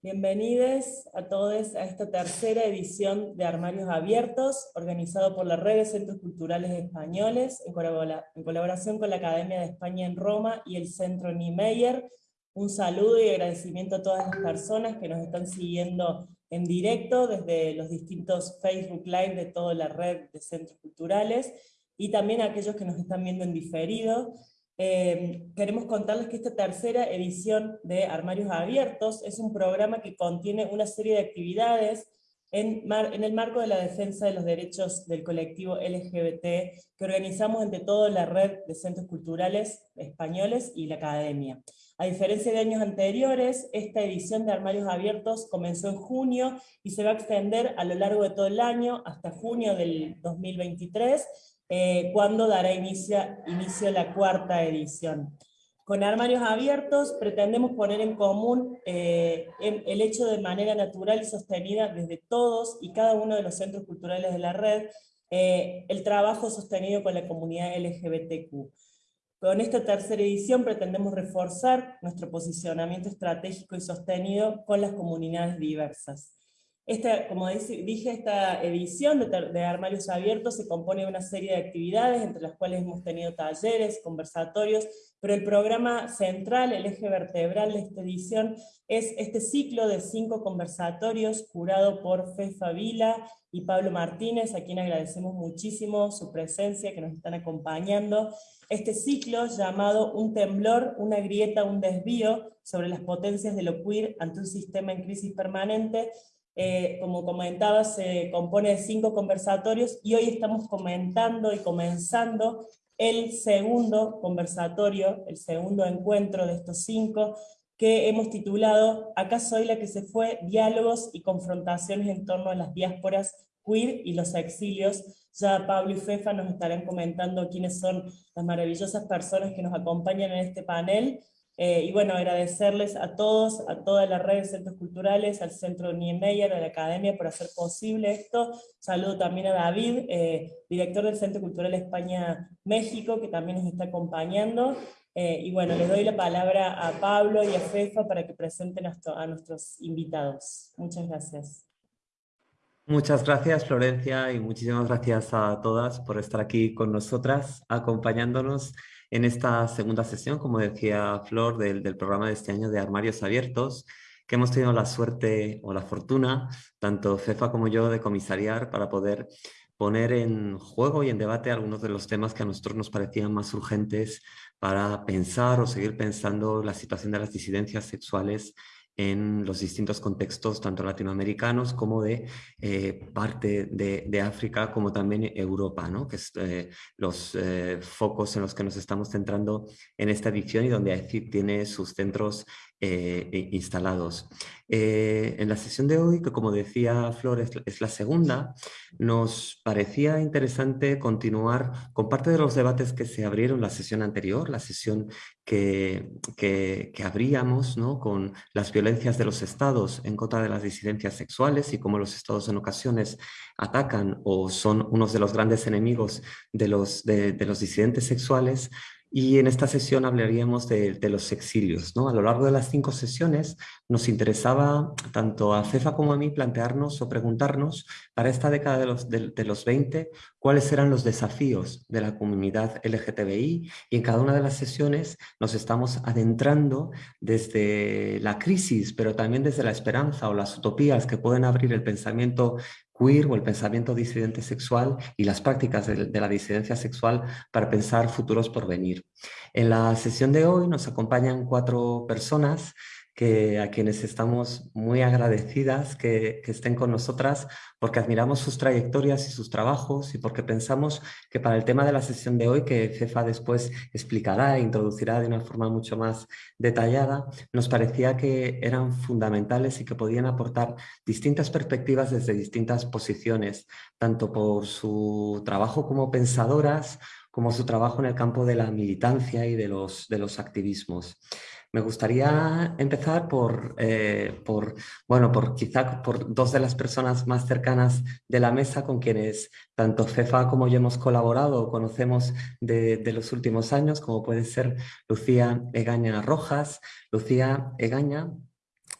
Bienvenidos a todos a esta tercera edición de Armarios Abiertos, organizado por la Red de Centros Culturales Españoles, en, colaboración con la Academia de España en Roma y el Centro Niemeyer. Un saludo y agradecimiento a todas las personas que nos están siguiendo en directo desde los distintos Facebook Live de toda la red de centros culturales, y también a aquellos que nos están viendo en diferido. Eh, queremos contarles que esta tercera edición de Armarios Abiertos es un programa que contiene una serie de actividades en, el marco de la defensa de los derechos del colectivo LGBT que organizamos entre toda la red de centros culturales españoles y la academia. A diferencia de años anteriores, esta edición de Armarios Abiertos comenzó en junio y se va a extender a lo largo de todo el año hasta junio del 2023, eh, cuando dará inicio, la cuarta edición. Con Armarios Abiertos pretendemos poner en común eh, el hecho de manera natural y sostenida desde todos y cada uno de los centros culturales de la red, eh, el trabajo sostenido con la comunidad LGBTQ. Con esta tercera edición pretendemos reforzar nuestro posicionamiento estratégico y sostenido con las comunidades diversas. Esta, como dije, esta edición de, de, Armarios Abiertos se compone de una serie de actividades, entre las cuales hemos tenido talleres, conversatorios, pero el programa central, el eje vertebral de esta edición, es este ciclo de cinco conversatorios curado por Fefa Vila y Pablo Martínez, a quien agradecemos muchísimo su presencia, que nos están acompañando. Este ciclo llamado Un temblor, una grieta, un desvío sobre las potencias de lo queer ante un sistema en crisis permanente, eh, como comentaba, se compone de cinco conversatorios y hoy estamos comentando y comenzando el segundo conversatorio, el segundo encuentro de estos cinco, que hemos titulado Acá soy la que se fue, diálogos y confrontaciones en torno a las diásporas queer y los exilios. Ya Pablo y Fefa nos estarán comentando quiénes son las maravillosas personas que nos acompañan en este panel, eh, y bueno, agradecerles a todos, a toda la red de centros culturales, al Centro Niemeyer, a la Academia por hacer posible esto. Saludo también a David, eh, director del Centro Cultural España México, que también nos está acompañando. Eh, y bueno, les doy la palabra a Pablo y a Fefa para que presenten a nuestros invitados. Muchas gracias. Muchas gracias Florencia y muchísimas gracias a todas por estar aquí con nosotras, acompañándonos en esta segunda sesión, como decía Flor, del, programa de este año de Armarios Abiertos, que hemos tenido la suerte o la fortuna, tanto FEFA como yo, de comisariar para poder poner en juego y en debate algunos de los temas que a nosotros nos parecían más urgentes para pensar o seguir pensando la situación de las disidencias sexuales en los distintos contextos, tanto latinoamericanos como de eh, parte de, África, como también Europa, ¿no? que es eh, los eh, focos en los que nos estamos centrando en esta edición y donde AECIP tiene sus centros eh, instalados. Eh, en la sesión de hoy, que como decía Flores es, la segunda, nos parecía interesante continuar con parte de los debates que se abrieron la sesión anterior, la sesión que, que, abríamos ¿no? con las violencias de los estados en contra de las disidencias sexuales y cómo los estados en ocasiones atacan o son unos de los grandes enemigos de los, de los disidentes sexuales, y en esta sesión hablaríamos de, los exilios. ¿no? A lo largo de las cinco sesiones nos interesaba tanto a Cefa como a mí plantearnos o preguntarnos para esta década de los, de, los 20 cuáles eran los desafíos de la comunidad LGTBI y en cada una de las sesiones nos estamos adentrando desde la crisis pero también desde la esperanza o las utopías que pueden abrir el pensamiento queer o el pensamiento disidente sexual y las prácticas de, la disidencia sexual para pensar futuros por venir. En la sesión de hoy nos acompañan cuatro personas que, a quienes estamos muy agradecidas que, estén con nosotras porque admiramos sus trayectorias y sus trabajos y porque pensamos que para el tema de la sesión de hoy, que Cefa después explicará e introducirá de una forma mucho más detallada, nos parecía que eran fundamentales y que podían aportar distintas perspectivas desde distintas posiciones, tanto por su trabajo como pensadoras, como su trabajo en el campo de la militancia y de los, de los activismos. Me gustaría empezar por, eh, por, bueno, por quizá por dos de las personas más cercanas de la mesa con quienes tanto Cefa como yo hemos colaborado, conocemos de, de los últimos años, como puede ser Lucía Egaña Rojas. Lucía Egaña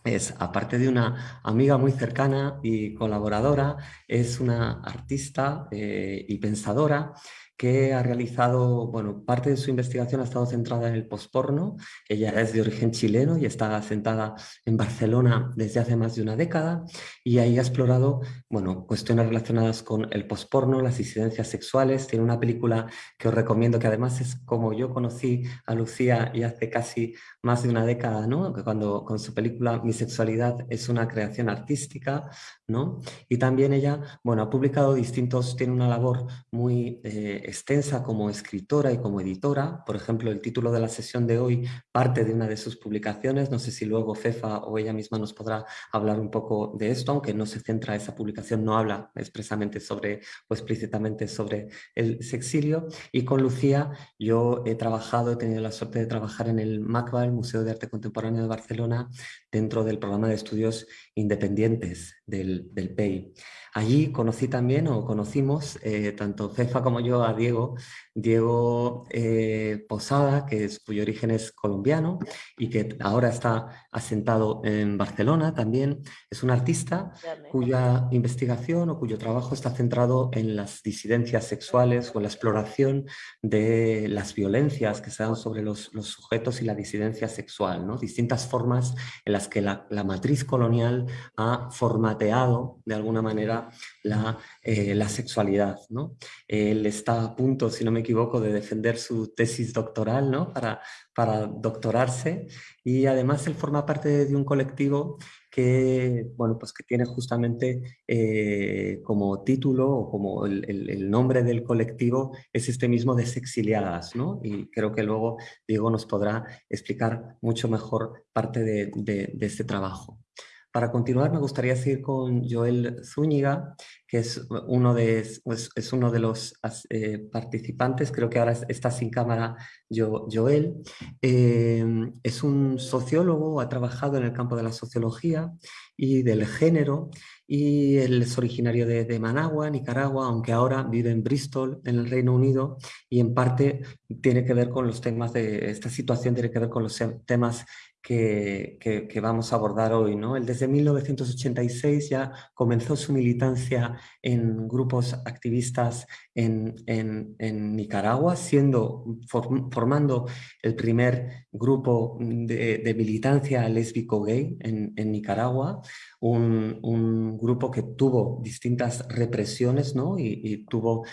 es, aparte de una amiga muy cercana y colaboradora, es una artista eh, y pensadora que ha realizado, bueno, parte de su investigación ha estado centrada en el posporno. Ella es de origen chileno y está asentada en Barcelona desde hace más de una década y ahí ha explorado, bueno, cuestiones relacionadas con el posporno, las disidencias sexuales. Tiene una película que os recomiendo que además es como yo conocí a Lucía y hace casi más de una década, ¿no? Cuando con su película Mi sexualidad es una creación artística, ¿no? Y también ella, bueno, ha publicado distintos, tiene una labor muy eh, extensa como escritora y como editora. Por ejemplo, el título de la sesión de hoy parte de una de sus publicaciones. No sé si luego Fefa o ella misma nos podrá hablar un poco de esto, aunque no se centra, esa publicación no habla expresamente sobre o explícitamente sobre el sexilio. Y con Lucía yo he trabajado, he tenido la suerte de trabajar en el MACBA, el Museo de Arte Contemporáneo de Barcelona, dentro del programa de estudios independientes del, del PEI. Allí conocí también, o conocimos, eh, tanto Cefa como yo, a Diego, Diego eh, Posada, que es, cuyo origen es colombiano y que ahora está asentado en Barcelona también. Es un artista cuya investigación o cuyo trabajo está centrado en las disidencias sexuales o en la exploración de las violencias que se dan sobre los, los sujetos y la disidencia sexual, ¿no? distintas formas en las que la, la matriz colonial ha formateado de alguna manera la, eh, la sexualidad. ¿no? Él está a punto, si no me equivoco, de defender su tesis doctoral ¿no? para, para doctorarse y además él forma parte de un colectivo que, bueno, pues que tiene justamente eh, como título o como el, el, nombre del colectivo es este mismo de Sexiliadas, ¿no? Y creo que luego Diego nos podrá explicar mucho mejor parte de, de este trabajo. Para continuar, me gustaría seguir con Joel Zúñiga, que es uno de, pues, es uno de los eh, participantes, creo que ahora está sin cámara Joel. Eh, es un sociólogo, ha trabajado en el campo de la sociología y del género, y él es originario de, de, Managua, Nicaragua, aunque ahora vive en Bristol, en el Reino Unido, y en parte tiene que ver con los temas de, esta situación tiene que ver con los temas que, vamos a abordar hoy. ¿no? Él desde 1986 ya comenzó su militancia en grupos activistas en, Nicaragua, siendo, formando el primer grupo de, militancia lésbico-gay en, Nicaragua, un, grupo que tuvo distintas represiones ¿no? y, tuvo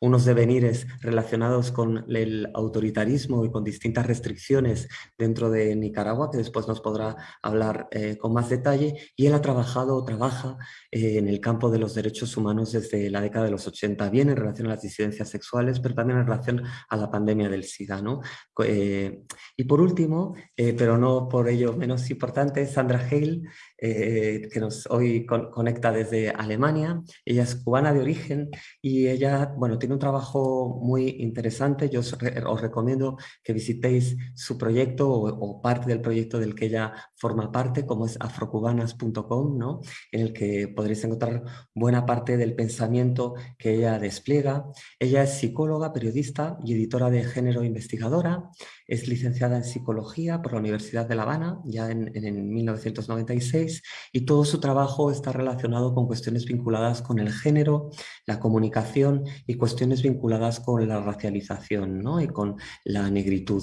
unos devenires relacionados con el autoritarismo y con distintas restricciones dentro de Nicaragua, que después nos podrá hablar eh, con más detalle, y él ha trabajado trabaja eh, en el campo de los derechos humanos desde la década de los 80, bien en relación a las disidencias sexuales, pero también en relación a la pandemia del SIDA. ¿no? Eh, y por último, eh, pero no por ello menos importante, Sandra Hale, eh, que nos hoy con, conecta desde Alemania. Ella es cubana de origen y ella bueno, tiene un trabajo muy interesante. Yo os, os recomiendo que visitéis su proyecto o, o, parte del proyecto del que ella forma parte, como es afrocubanas.com, ¿no? en el que podréis encontrar buena parte del pensamiento que ella despliega. Ella es psicóloga, periodista y editora de género investigadora. Es licenciada en psicología por la Universidad de La Habana, ya en, en 1996, y todo su trabajo está relacionado con cuestiones vinculadas con el género, la comunicación y cuestiones vinculadas con la racialización ¿no? y con la negritud.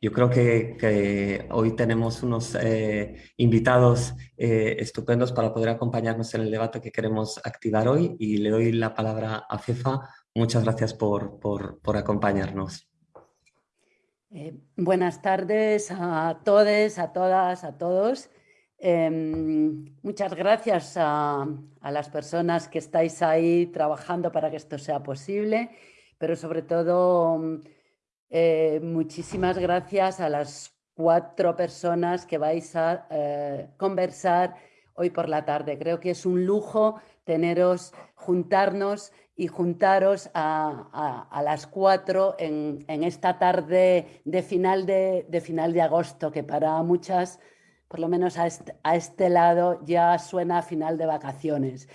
Yo creo que, hoy tenemos unos eh, invitados eh, estupendos para poder acompañarnos en el debate que queremos activar hoy y le doy la palabra a FEFA. Muchas gracias por, por acompañarnos. Eh, buenas tardes a todos, a todas, a todos. Eh, muchas gracias a, a, las personas que estáis ahí trabajando para que esto sea posible, pero sobre todo eh, muchísimas gracias a las cuatro personas que vais a eh, conversar hoy por la tarde. Creo que es un lujo teneros, juntarnos y juntaros a, a, las cuatro en, en, esta tarde de final de, de, final de agosto, que para muchas, por lo menos a este, a este lado, ya suena a final de vacaciones.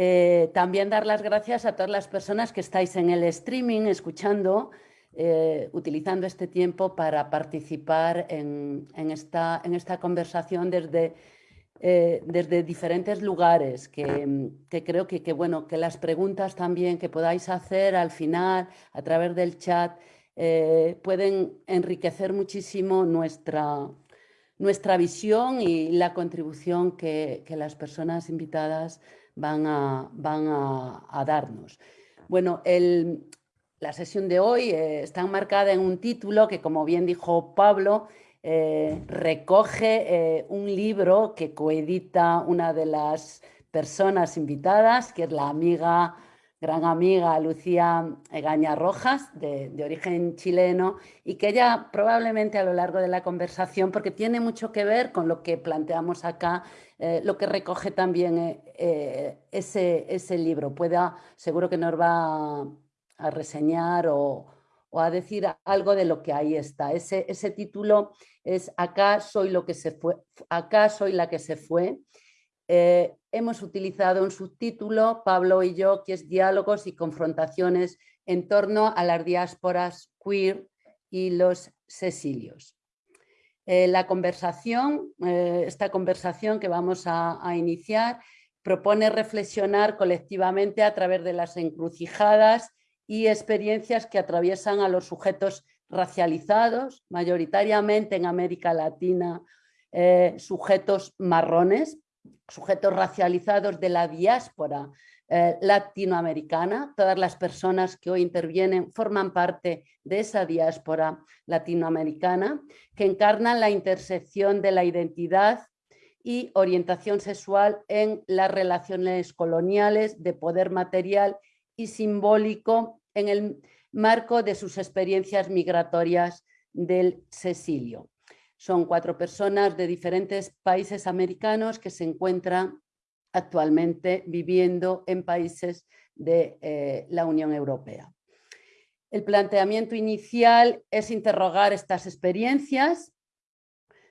Eh, también dar las gracias a todas las personas que estáis en el streaming escuchando, eh, utilizando este tiempo para participar en, esta, en esta, conversación desde, eh, desde diferentes lugares, que, creo que, bueno, que las preguntas también que podáis hacer al final a través del chat eh, pueden enriquecer muchísimo nuestra, nuestra visión y la contribución que, las personas invitadas van a, van a, darnos. Bueno, la sesión de hoy eh, está enmarcada en un título que, como bien dijo Pablo, eh, recoge un libro que coedita una de las personas invitadas, que es la amiga gran amiga Lucía Egaña Rojas, de, origen chileno, y que ella probablemente a lo largo de la conversación, porque tiene mucho que ver con lo que planteamos acá, eh, lo que recoge también eh, eh, ese, ese, libro. Pueda, seguro que nos va a, reseñar o, a decir algo de lo que ahí está. Ese, ese título es Acá soy lo que se fue, acá soy la que se fue, eh, hemos utilizado un subtítulo, Pablo y yo, que es Diálogos y confrontaciones en torno a las diásporas queer y los cecilios. Eh, la conversación, eh, esta conversación que vamos a iniciar, propone reflexionar colectivamente a través de las encrucijadas y experiencias que atraviesan a los sujetos racializados, mayoritariamente en América Latina, sujetos marrones, sujetos racializados de la diáspora eh, latinoamericana. Todas las personas que hoy intervienen forman parte de esa diáspora latinoamericana que encarnan la intersección de la identidad y orientación sexual en las relaciones coloniales de poder material y simbólico en el marco de sus experiencias migratorias del Cecilio. Son cuatro personas de diferentes países americanos que se encuentran actualmente viviendo en países de eh, la Unión Europea. El planteamiento inicial es interrogar estas experiencias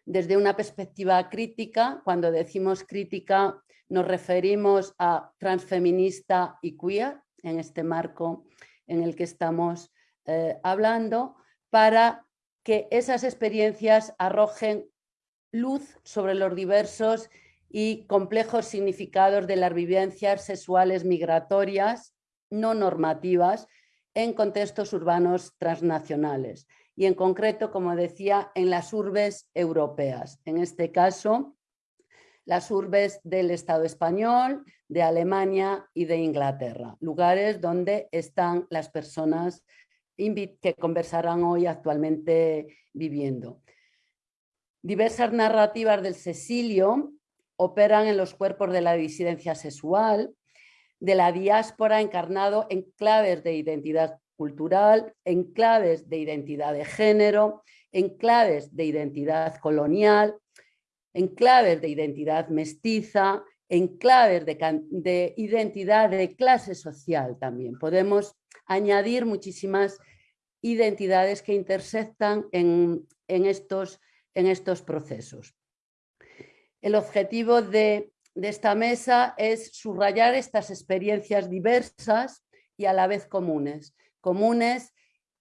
desde una perspectiva crítica. Cuando decimos crítica nos referimos a transfeminista y queer, en este marco en el que estamos eh, hablando, para que esas experiencias arrojen luz sobre los diversos y complejos significados de las vivencias sexuales migratorias no normativas en contextos urbanos transnacionales y en concreto, como decía, en las urbes europeas. En este caso, las urbes del Estado español, de Alemania y de Inglaterra, lugares donde están las personas que conversarán hoy actualmente viviendo. Diversas narrativas del Cecilio operan en los cuerpos de la disidencia sexual, de la diáspora encarnado en claves de identidad cultural, en claves de identidad de género, en claves de identidad colonial, en claves de identidad mestiza, en claves de, de identidad de clase social también. Podemos añadir muchísimas identidades que intersectan en, estos, en estos, procesos. El objetivo de, esta mesa es subrayar estas experiencias diversas y a la vez comunes, comunes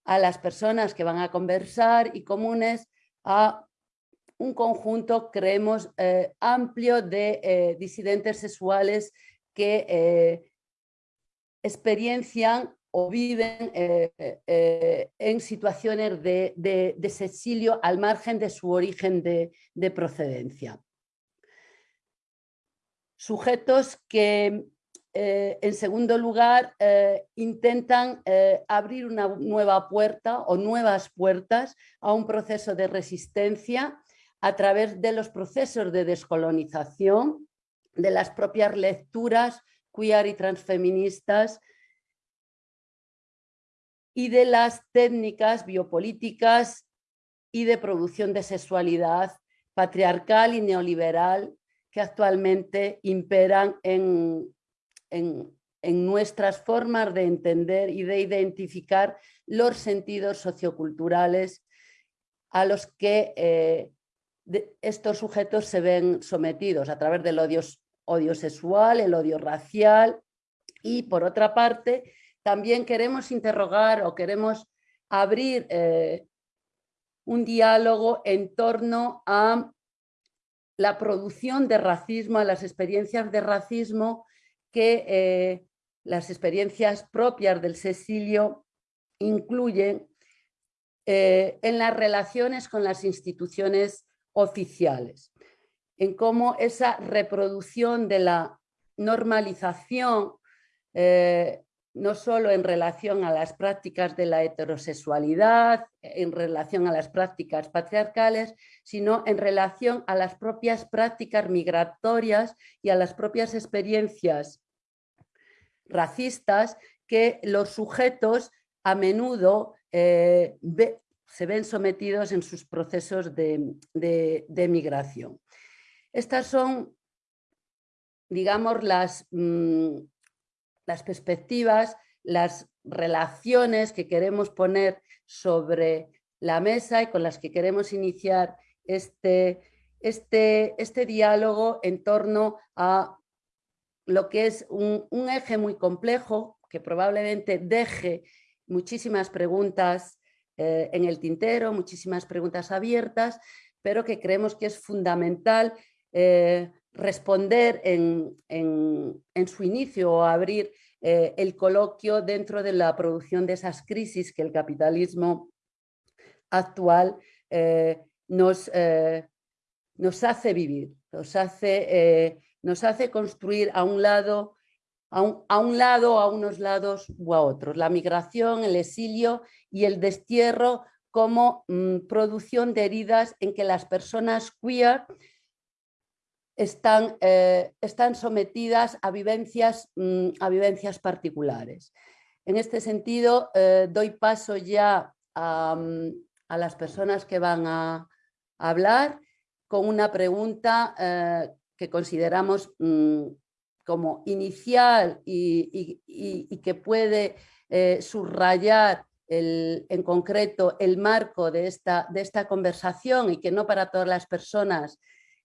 a las personas que van a conversar y comunes a un conjunto, creemos, eh, amplio de eh, disidentes sexuales que eh, experiencian o viven en situaciones de, de, exilio al margen de su origen de, procedencia. Sujetos que, en segundo lugar, intentan abrir una nueva puerta o nuevas puertas a un proceso de resistencia a través de los procesos de descolonización, de las propias lecturas queer y transfeministas y de las técnicas biopolíticas y de producción de sexualidad patriarcal y neoliberal que actualmente imperan en, en, nuestras formas de entender y de identificar los sentidos socioculturales a los que eh, estos sujetos se ven sometidos a través del odio, sexual, el odio racial. Y por otra parte también queremos interrogar o queremos abrir un diálogo en torno a la producción de racismo, a las experiencias de racismo que las experiencias propias del Cecilio incluyen eh, en las relaciones con las instituciones oficiales, en cómo esa reproducción de la normalización, eh, no solo en relación a las prácticas de la heterosexualidad, en relación a las prácticas patriarcales, sino en relación a las propias prácticas migratorias y a las propias experiencias racistas que los sujetos a menudo eh, se ven sometidos en sus procesos de, migración. Estas son, digamos, las, mm, las perspectivas, las relaciones que queremos poner sobre la mesa y con las que queremos iniciar este, este, este diálogo en torno a lo que es un, eje muy complejo que probablemente deje muchísimas preguntas eh, en el tintero, muchísimas preguntas abiertas, pero que creemos que es fundamental eh, responder en, su inicio o abrir eh, el coloquio dentro de la producción de esas crisis que el capitalismo actual nos, nos hace vivir, nos hace nos hace construir a un lado, a un, lado, a unos lados u a otros. La migración, el exilio y el destierro como mm, producción de heridas en que las personas queer están, eh, están sometidas a vivencias, mm, a vivencias particulares. En este sentido, eh, doy paso ya a, mm, las personas que van a, hablar con una pregunta eh, que consideramos como inicial y, que puede eh, subrayar en concreto el marco de esta, conversación y que no para todas las personas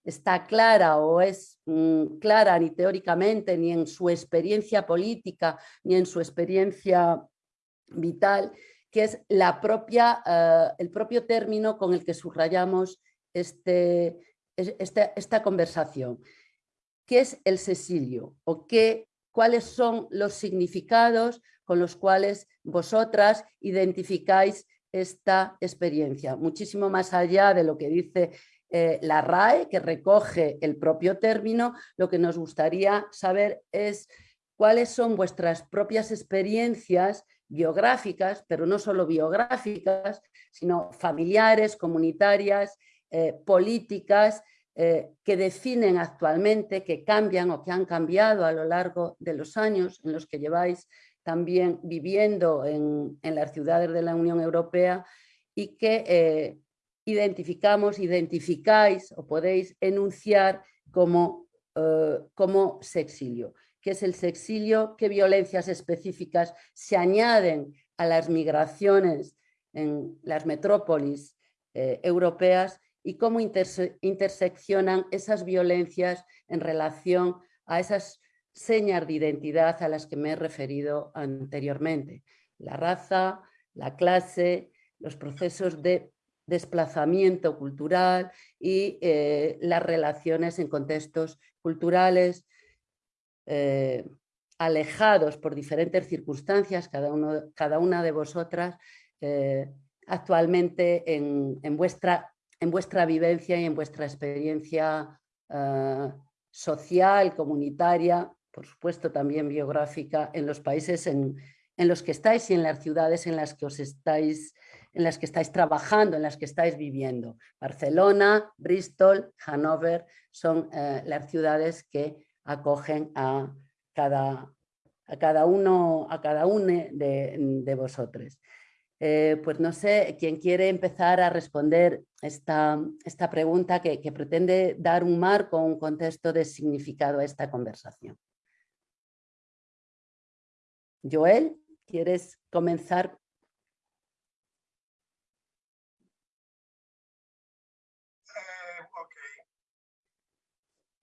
está clara o es mm, clara ni teóricamente, ni en su experiencia política, ni en su experiencia vital, que es la propia, eh, el propio término con el que subrayamos este, esta, esta conversación. ¿Qué es el Cecilio? ¿O qué, cuáles son los significados con los cuales vosotras identificáis esta experiencia? Muchísimo más allá de lo que dice eh, la RAE, que recoge el propio término, lo que nos gustaría saber es cuáles son vuestras propias experiencias biográficas, pero no solo biográficas, sino familiares, comunitarias, eh, políticas eh, que definen actualmente, que cambian o que han cambiado a lo largo de los años en los que lleváis también viviendo en, las ciudades de la Unión Europea y que eh, identificamos, identificáis o podéis enunciar como, como sexilio. ¿Qué es el sexilio? ¿Qué violencias específicas se añaden a las migraciones en las metrópolis europeas y cómo interseccionan esas violencias en relación a esas señas de identidad a las que me he referido anteriormente. La raza, la clase, los procesos de desplazamiento cultural y eh, las relaciones en contextos culturales eh, alejados por diferentes circunstancias, cada, uno, cada una de vosotras eh, actualmente en, en, vuestra en vuestra vivencia y en vuestra experiencia eh, social, comunitaria, por supuesto también biográfica, en los países en, los que estáis y en las ciudades en las que os estáis en las que estáis trabajando, en las que estáis viviendo. Barcelona, Bristol, Hannover son eh, las ciudades que acogen a cada, a cada uno, a cada uno de, de vosotros. Eh, pues no sé, quién quiere empezar a responder esta, esta pregunta que, pretende dar un marco, un contexto de significado a esta conversación. Joel, ¿quieres comenzar? Eh,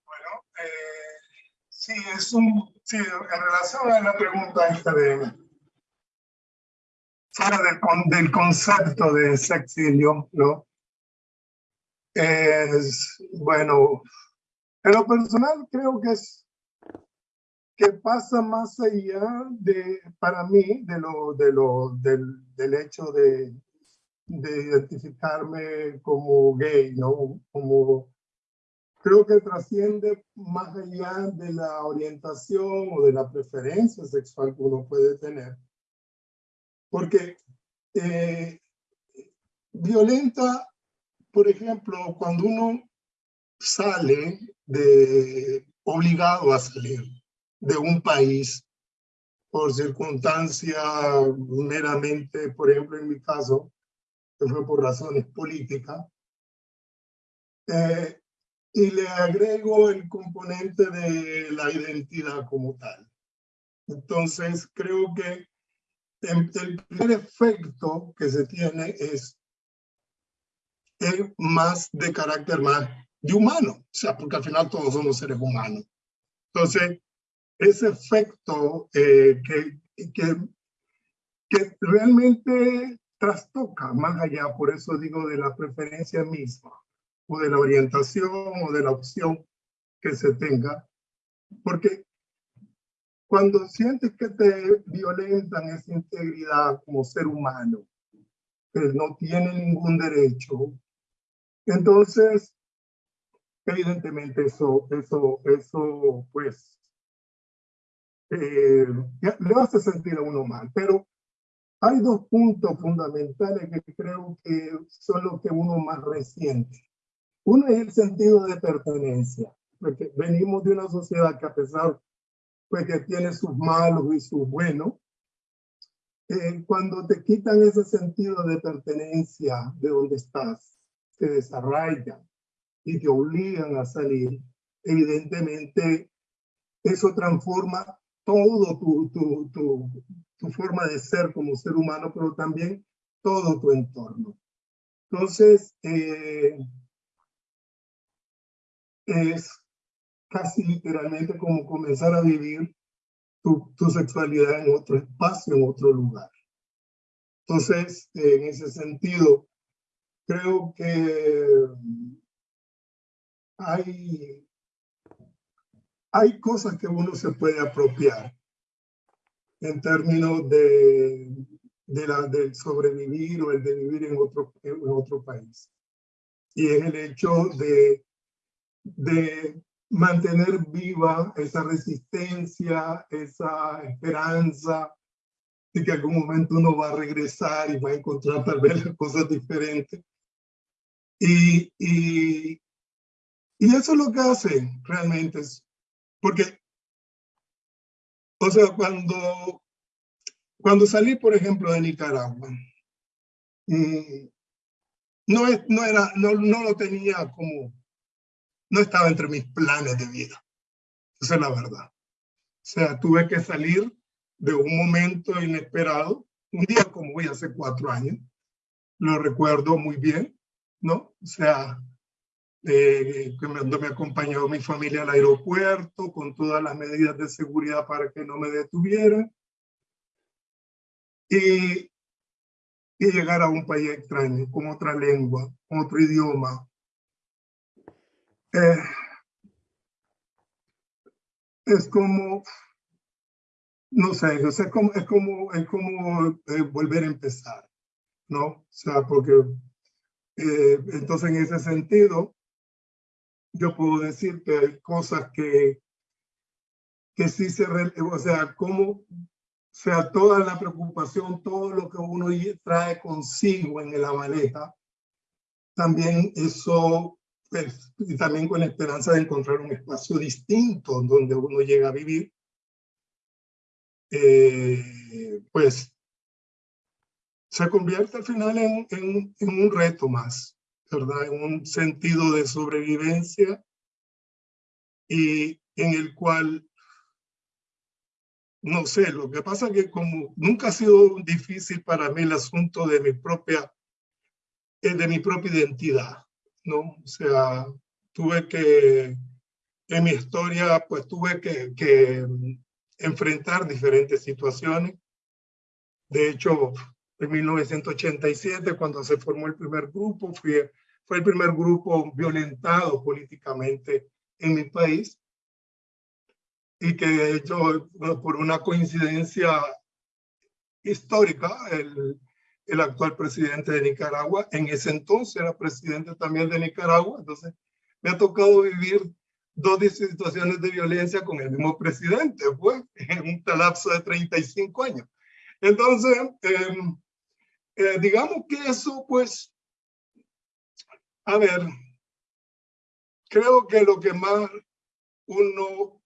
bueno, eh, sí, es un, sí, en relación a la pregunta esta de fuera del, concepto de sexilio, ¿no? Es, bueno, en lo personal creo que es que pasa más allá de, para mí, de lo, de lo, del, del hecho de, de identificarme como gay, ¿no? Como, creo que trasciende más allá de la orientación o de la preferencia sexual que uno puede tener. Porque eh, violenta, por ejemplo, cuando uno sale de obligado a salir de un país por circunstancia meramente, por ejemplo, en mi caso, que fue por razones políticas, eh, y le agrego el componente de la identidad como tal. Entonces, creo que el, primer efecto que se tiene es, es más de carácter más de humano, o sea, porque al final todos somos seres humanos. Entonces, ese efecto eh, que, que, que realmente trastoca más allá, por eso digo de la preferencia misma, o de la orientación o de la opción que se tenga, porque cuando sientes que te violentan esa integridad como ser humano, que no tiene ningún derecho, entonces, evidentemente eso, eso, eso, pues, eh, le hace sentir a uno mal. Pero hay dos puntos fundamentales que creo que son los que uno más resiente. Uno es el sentido de pertenencia, porque venimos de una sociedad que a pesar pues que tiene sus malos y sus buenos, eh, cuando te quitan ese sentido de pertenencia de donde estás, te desarraigan y te obligan a salir, evidentemente eso transforma todo tu, tu, tu, tu forma de ser como ser humano, pero también todo tu entorno. Entonces, eh, es casi literalmente como comenzar a vivir tu, tu, sexualidad en otro espacio, en otro lugar. Entonces, en ese sentido, creo que hay hay cosas que uno se puede apropiar en términos de, de la, del sobrevivir o el de vivir en otro, en otro país. Y es el hecho de, de mantener viva esa resistencia, esa esperanza de que algún momento uno va a regresar y va a encontrar tal vez cosas diferentes. Y, y, y eso es lo que hace realmente, es porque, o sea, cuando, cuando salí, por ejemplo, de Nicaragua, mm, no, es, no, era, no, no lo tenía como, no estaba entre mis planes de vida. Esa es la verdad. O sea, tuve que salir de un momento inesperado, un día como hoy, hace cuatro años, lo recuerdo muy bien, ¿no? O sea, eh, donde me acompañó mi familia al aeropuerto con todas las medidas de seguridad para que no me detuvieran. Y, y llegar a un país extraño, con otra lengua, otro idioma. Eh, es como, no sé, es como, es como, es como eh, volver a empezar, ¿no? O sea, porque eh, entonces en ese sentido, yo puedo decir que hay cosas que, que sí se, o sea, como, o sea, toda la preocupación, todo lo que uno trae consigo en la maleta, también eso, pues, y también con la esperanza de encontrar un espacio distinto donde uno llega a vivir, eh, pues se convierte al final en, en, en un reto más. ¿verdad? En un sentido de sobrevivencia y en el cual, no sé, lo que pasa que como nunca ha sido difícil para mí el asunto de mi propia, eh, de mi propia identidad, ¿no? O sea, tuve que, en mi historia, pues tuve que, que enfrentar diferentes situaciones. De hecho, en 1987, cuando se formó el primer grupo, fue el primer grupo violentado políticamente en mi país y que hecho, por una coincidencia histórica, el, el actual presidente de Nicaragua, en ese entonces era presidente también de Nicaragua, entonces me ha tocado vivir dos situaciones de violencia con el mismo presidente, pues, en un lapso de 35 años. Entonces, em, eh, digamos que eso, pues, a ver, creo que lo que más uno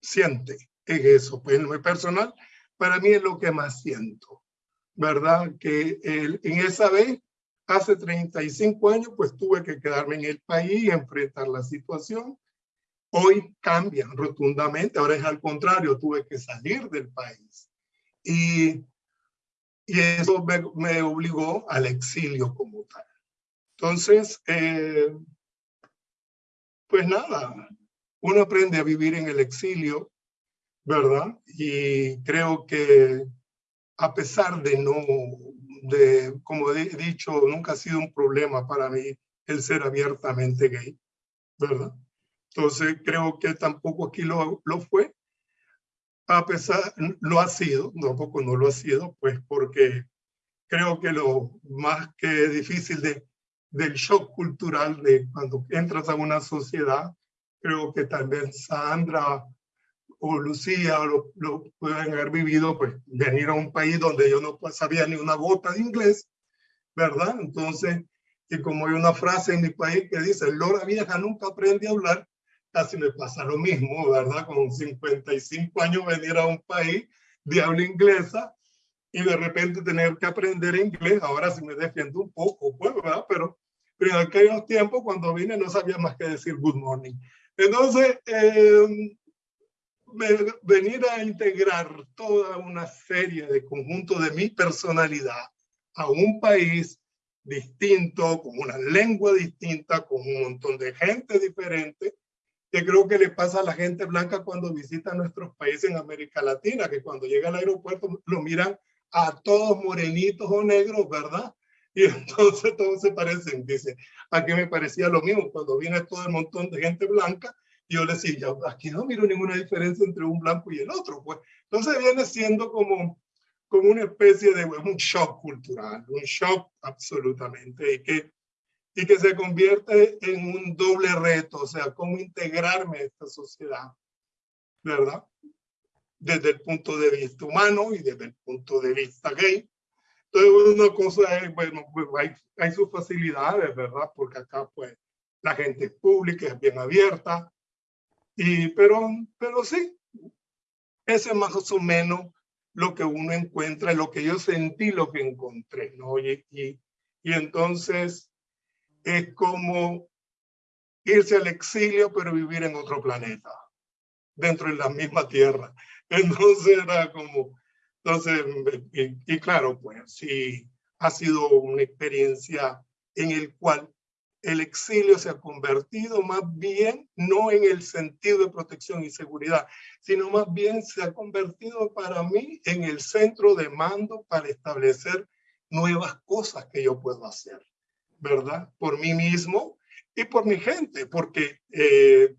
siente es eso, pues en lo personal, para mí es lo que más siento, ¿verdad? Que en esa vez, hace 35 años, pues tuve que quedarme en el país y enfrentar la situación. Hoy cambian rotundamente, ahora es al contrario, tuve que salir del país. Y y eso me, obligó al exilio como tal. Entonces, eh, pues nada, uno aprende a vivir en el exilio, ¿verdad? Y creo que a pesar de no, de, como he dicho, nunca ha sido un problema para mí el ser abiertamente gay, ¿verdad? Entonces creo que tampoco aquí lo, lo fue, a pesar, lo ha sido, tampoco no lo ha sido, pues porque creo que lo más que difícil de, del shock cultural de cuando entras a una sociedad, creo que también Sandra o Lucía lo, lo pueden haber vivido, pues venir a un país donde yo no sabía ni una gota de inglés, ¿verdad? Entonces, y como hay una frase en mi país que dice, Lora vieja nunca aprende a hablar, casi me pasa lo mismo, ¿verdad? Con 55 años venir a un país de habla inglesa y de repente tener que aprender inglés. Ahora sí me defiendo un poco, pues, ¿verdad? Pero, pero en aquellos tiempos cuando vine no sabía más que decir good morning. Entonces, eh, venir a integrar toda una serie de conjuntos de mi personalidad a un país distinto, con una lengua distinta, con un montón de gente diferente, que creo que le pasa a la gente blanca cuando visita nuestros países en América Latina, que cuando llega al aeropuerto lo miran a todos morenitos o negros, ¿verdad? Y entonces todos se parecen. Dice, aquí me parecía lo mismo cuando viene todo el montón de gente blanca. Yo le decía, aquí no miro ninguna diferencia entre un blanco y el otro. Pues entonces viene siendo como, como una especie de un shock cultural, un shock absolutamente. Y que y que se convierte en un doble reto, o sea, cómo integrarme a esta sociedad, ¿verdad? Desde el punto de vista humano y desde el punto de vista gay. Entonces, una cosa es, bueno, pues hay, hay sus facilidades, ¿verdad? Porque acá, pues, la gente es pública, es bien abierta, y, pero, pero sí, ese es más o menos lo que uno encuentra, lo que yo sentí, lo que encontré, ¿no? Y, y, y entonces, es como irse al exilio, pero vivir en otro planeta, dentro de la misma tierra. Entonces era como, entonces, y, claro, pues sí, ha sido una experiencia en el cual el exilio se ha convertido más bien, no en el sentido de protección y seguridad, sino más bien se ha convertido para mí en el centro de mando para establecer nuevas cosas que yo puedo hacer. ¿verdad? Por mí mismo y por mi gente, porque eh,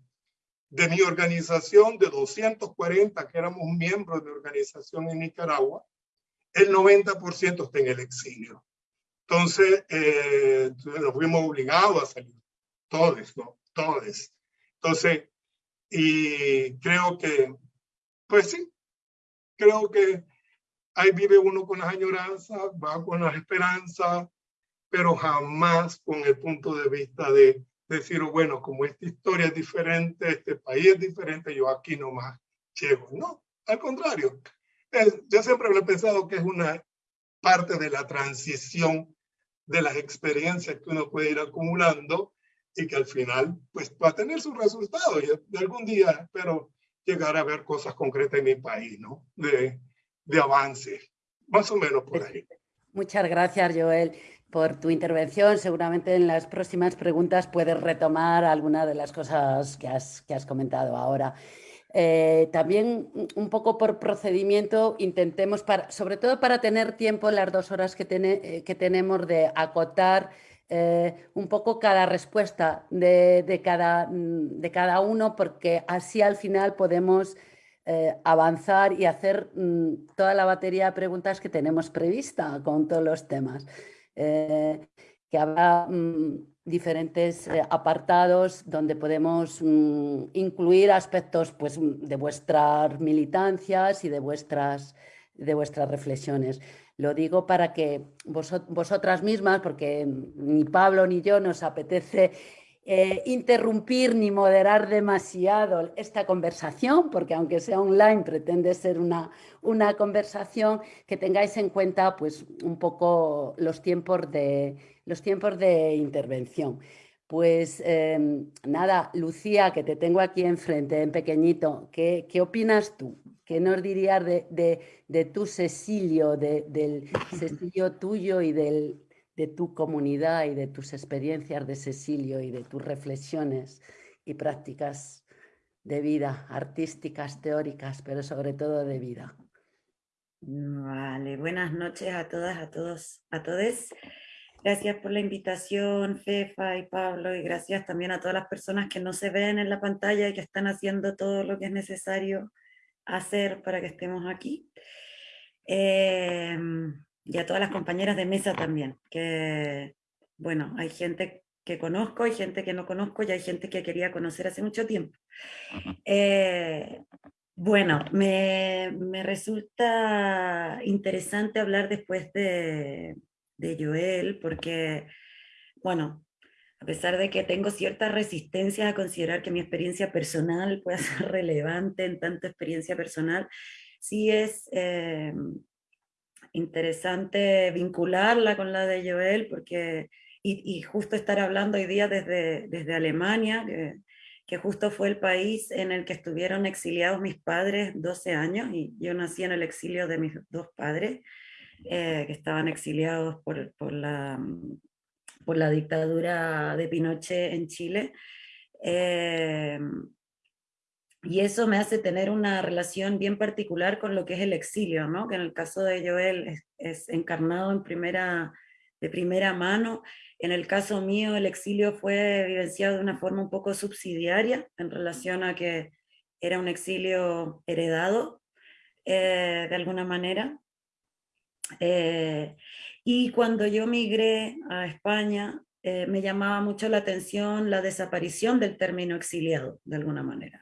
de mi organización, de 240 que éramos miembros de organización en Nicaragua, el 90% está en el exilio. Entonces, eh, nos fuimos obligados a salir, todos, ¿no? Todos. Entonces, y creo que, pues sí, creo que ahí vive uno con las añoranzas, va con las esperanzas, pero jamás con el punto de vista de decir, bueno, como esta historia es diferente, este país es diferente, yo aquí nomás llego. No, al contrario. yo siempre he pensado que es una parte de la transición de las experiencias que uno puede ir acumulando y que al final pues va a tener sus resultados. Y algún día espero llegar a ver cosas concretas en mi país, ¿no? De, de avance, más o menos por ahí. Muchas gracias, Joel por tu intervención. Seguramente en las próximas preguntas puedes retomar alguna de las cosas que has, que has comentado ahora. Eh, también un poco por procedimiento intentemos, sobre todo para tener tiempo las dos horas que, eh, tenemos de acotar eh, un poco cada respuesta de, cada, mm, de, cada, uno porque así al final podemos avanzar y hacer mm, toda la batería de preguntas que tenemos prevista con todos los temas. que habrá mm, diferentes eh, apartados donde podemos mm, incluir aspectos pues, mm, de vuestras militancias y de vuestras, de vuestras reflexiones. Lo digo para que vosotras mismas, porque ni Pablo ni yo nos apetece eh, interrumpir ni moderar demasiado esta conversación, porque aunque sea online pretende ser una, una conversación, que tengáis en cuenta pues, un poco los tiempos de, los tiempos de intervención. Pues em, nada, Lucía, que te tengo aquí enfrente, en pequeñito, ¿qué, qué opinas tú? ¿Qué nos dirías de, de, de tu Cecilio, del Cecilio tuyo y del, de tu comunidad y de tus experiencias de Cecilio y de tus reflexiones y prácticas de vida, artísticas, teóricas, pero sobre todo de vida. Vale, buenas noches a todas, a todos, a todos. Gracias por la invitación, Fefa y Pablo, y gracias también a todas las personas que no se ven en la pantalla y que están haciendo todo lo que es necesario hacer para que estemos aquí. Eh, y a todas las compañeras de mesa también, que, bueno, hay gente que conozco, hay gente que no conozco y hay gente que quería conocer hace mucho tiempo. Eh, bueno, me, me, resulta interesante hablar después de, de Joel, porque, bueno, a pesar de que tengo cierta resistencia a considerar que mi experiencia personal pueda ser relevante en tanto experiencia personal, sí es eh, interesante vincularla con la de Joel, porque, y, justo estar hablando hoy día desde, desde Alemania, que, que, justo fue el país en el que estuvieron exiliados mis padres 12 años, y yo nací en el exilio de mis dos padres, eh, que estaban exiliados por, por, la, por la dictadura de Pinochet en Chile. Eh, y eso me hace tener una relación bien particular con lo que es el exilio, ¿no? que en el caso de Joel es, encarnado en primera, de primera mano. En el caso mío, el exilio fue vivenciado de una forma un poco subsidiaria en relación a que era un exilio heredado eh, de alguna manera. Eh, y cuando yo migré a España, eh, me llamaba mucho la atención la desaparición del término exiliado, de alguna manera.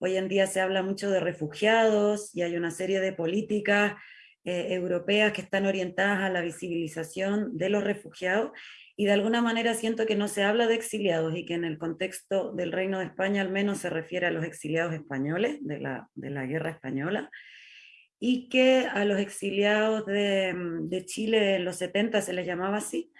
Hoy en día se habla mucho de refugiados y hay una serie de políticas eh, europeas que están orientadas a la visibilización de los refugiados y de alguna manera siento que no se habla de exiliados y que en el contexto del Reino de España al menos se refiere a los exiliados españoles de la, de la guerra española y que a los exiliados de, de, Chile en los 70 se les llamaba así.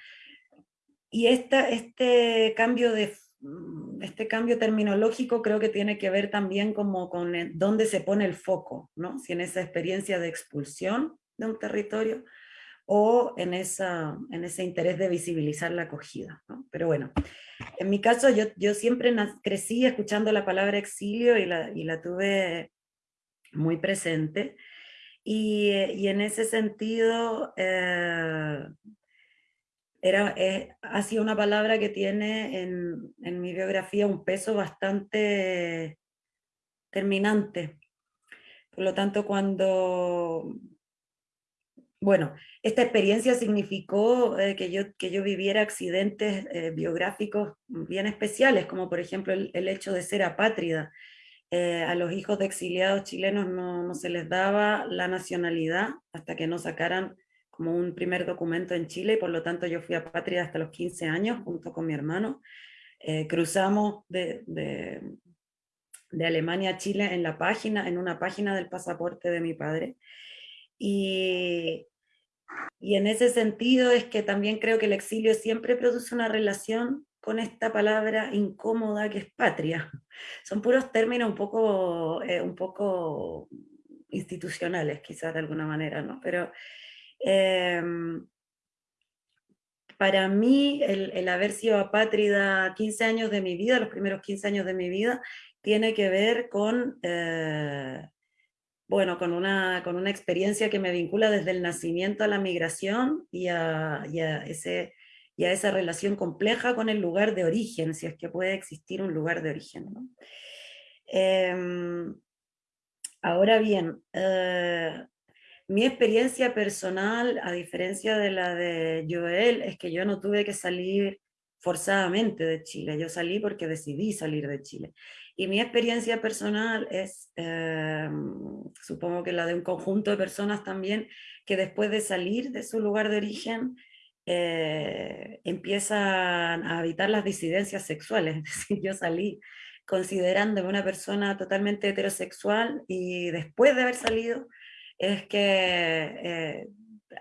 Y esta, este cambio de Mm, este cambio terminológico creo que tiene que ver también como con dónde se pone el foco, ¿no? si en esa experiencia de expulsión de un territorio o en, esa, en ese interés de visibilizar la acogida. ¿no? Pero bueno, en mi caso yo, yo siempre crecí escuchando la palabra exilio y la, y la tuve muy presente. Y, y en ese sentido, eh, era, eh, ha sido una palabra que tiene en, mi biografía un peso bastante terminante. Por lo tanto, cuando... Bueno, esta experiencia significó eh, que, yo, que yo viviera accidentes eh, biográficos bien especiales, como por ejemplo el, hecho de ser apátrida. a los hijos de exiliados chilenos no, no se les daba la nacionalidad hasta que no sacaran como un primer documento en Chile, y por lo tanto yo fui a Patria hasta los 15 años, junto con mi hermano. Eh, cruzamos de, de, Alemania a Chile en la página, en una página del pasaporte de mi padre. Y, y en ese sentido es que también creo que el exilio siempre produce una relación con esta palabra incómoda que es patria. Son puros términos un poco, eh, un poco institucionales, quizás de alguna manera, ¿no? Pero Em, para mí, el, haber sido apátrida 15 años de mi vida, los primeros 15 años de mi vida, tiene que ver con, eh, bueno, con una, con una experiencia que me vincula desde el nacimiento a la migración y a, ese, y a esa relación compleja con el lugar de origen, si es que puede existir un lugar de origen. Em, ahora bien, eh, mi experiencia personal, a diferencia de la de Joel, es que yo no tuve que salir forzadamente de Chile, yo salí porque decidí salir de Chile. Y mi experiencia personal es, em, supongo que la de un conjunto de personas también, que después de salir de su lugar de origen, eh, empiezan a habitar las disidencias sexuales. Es decir, yo salí considerándome una persona totalmente heterosexual y después de haber salido es que eh,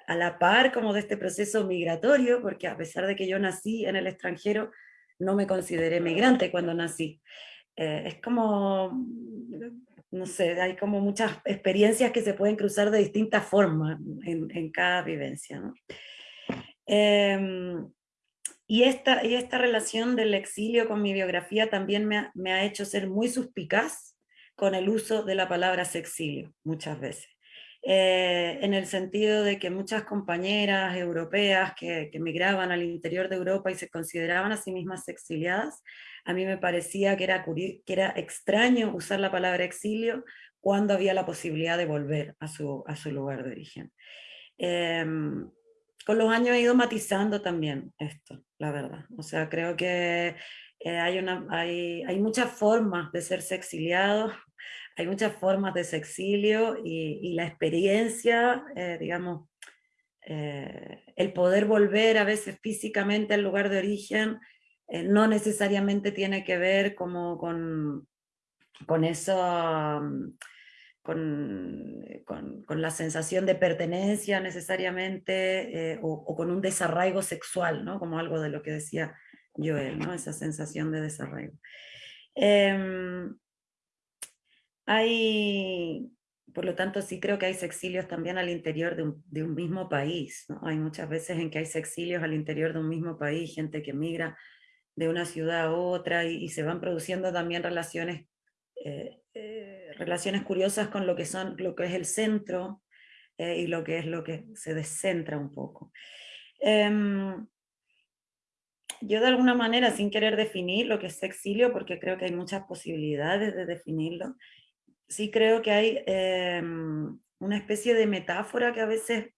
a la par como de este proceso migratorio, porque a pesar de que yo nací en el extranjero, no me consideré migrante cuando nací. Eh, es como, no sé, hay como muchas experiencias que se pueden cruzar de distintas formas en, cada vivencia. ¿no? Em, y, esta, y esta relación del exilio con mi biografía también me ha, me ha hecho ser muy suspicaz con el uso de la palabra sexilio, muchas veces. Eh, en el sentido de que muchas compañeras europeas que, migraban al interior de Europa y se consideraban a sí mismas exiliadas, a mí me parecía que era, que era extraño usar la palabra exilio cuando había la posibilidad de volver a su, a su lugar de origen. Em, con los años he ido matizando también esto, la verdad. O sea, creo que eh, hay, una, hay, hay, muchas formas de serse exiliado, hay muchas formas de exilio y, la experiencia, eh, digamos, eh, el poder volver a veces físicamente al lugar de origen eh, no necesariamente tiene que ver como con, con eso, mm, con, con, la sensación de pertenencia necesariamente, o, con un desarraigo sexual, ¿no? como algo de lo que decía Joel, ¿no? esa sensación de desarraigo. Em, hay, por lo tanto, sí creo que hay sexilios también al interior de un, mismo país. Hay muchas veces en que hay sexilios al interior de un mismo país, gente que migra de una ciudad a otra y, se van produciendo también relaciones, eh, eh, relaciones curiosas con lo que, son, lo que es el centro eh, y lo que es lo que se descentra un poco. Em, yo de alguna manera, sin querer definir lo que es exilio, porque creo que hay muchas posibilidades de definirlo, sí creo que hay em, una especie de metáfora que a veces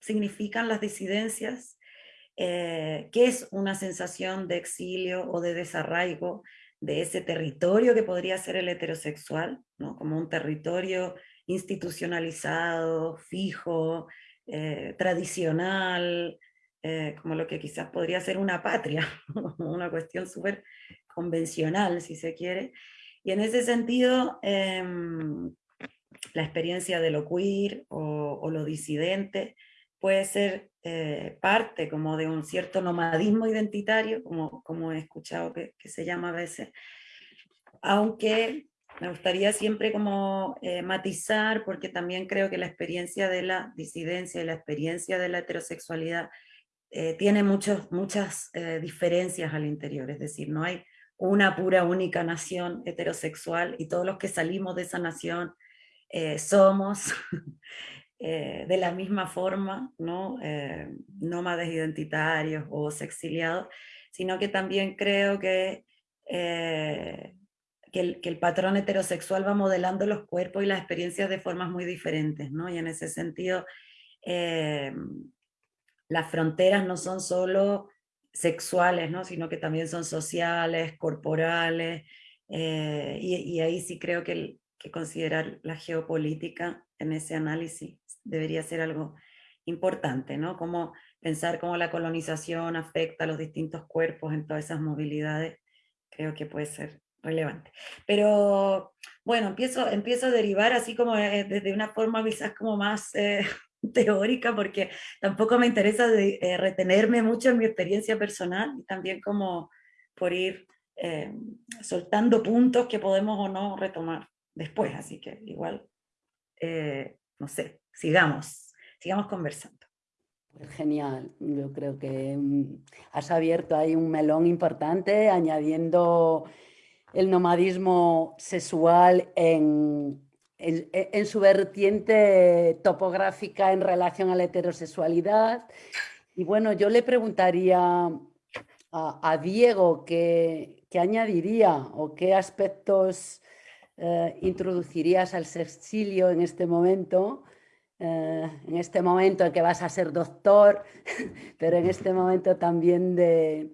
significan las disidencias eh, qué es una sensación de exilio o de desarraigo de ese territorio que podría ser el heterosexual, ¿no? como un territorio institucionalizado, fijo, eh, tradicional, eh, como lo que quizás podría ser una patria, una cuestión súper convencional, si se quiere. Y en ese sentido, em, la experiencia de lo queer o, lo disidente puede ser eh, parte como de un cierto nomadismo identitario, como, como he escuchado que, se llama a veces, aunque me gustaría siempre como eh, matizar, porque también creo que la experiencia de la disidencia y la experiencia de la heterosexualidad eh, tiene muchos, muchas diferencias al interior, es decir, no hay una pura única nación heterosexual y todos los que salimos de esa nación somos Eh, de la misma forma, ¿no? Eh, nómades identitarios o exiliados, sino que también creo que, eh, que, el, que, el, patrón heterosexual va modelando los cuerpos y las experiencias de formas muy diferentes, ¿no? y en ese sentido las fronteras no son solo sexuales, ¿no? sino que también son sociales, corporales, y, y, ahí sí creo que, que considerar la geopolítica en ese análisis debería ser algo importante, ¿no? Cómo pensar cómo la colonización afecta a los distintos cuerpos en todas esas movilidades, creo que puede ser relevante. Pero bueno, empiezo, empiezo a derivar así como eh, desde una forma quizás como más eh, teórica, porque tampoco me interesa de, eh, retenerme mucho en mi experiencia personal, y también como por ir soltando puntos que podemos o no retomar después, así que igual, no sé, sigamos, sigamos conversando. Pues genial, yo creo que mm, has abierto ahí un melón importante añadiendo el nomadismo sexual en, en, su vertiente topográfica en relación a la heterosexualidad. Y bueno, yo le preguntaría a, Diego qué, añadiría o qué aspectos eh, introducirías al sexilio en este momento, eh, en este momento en que vas a ser doctor, pero en este momento también de,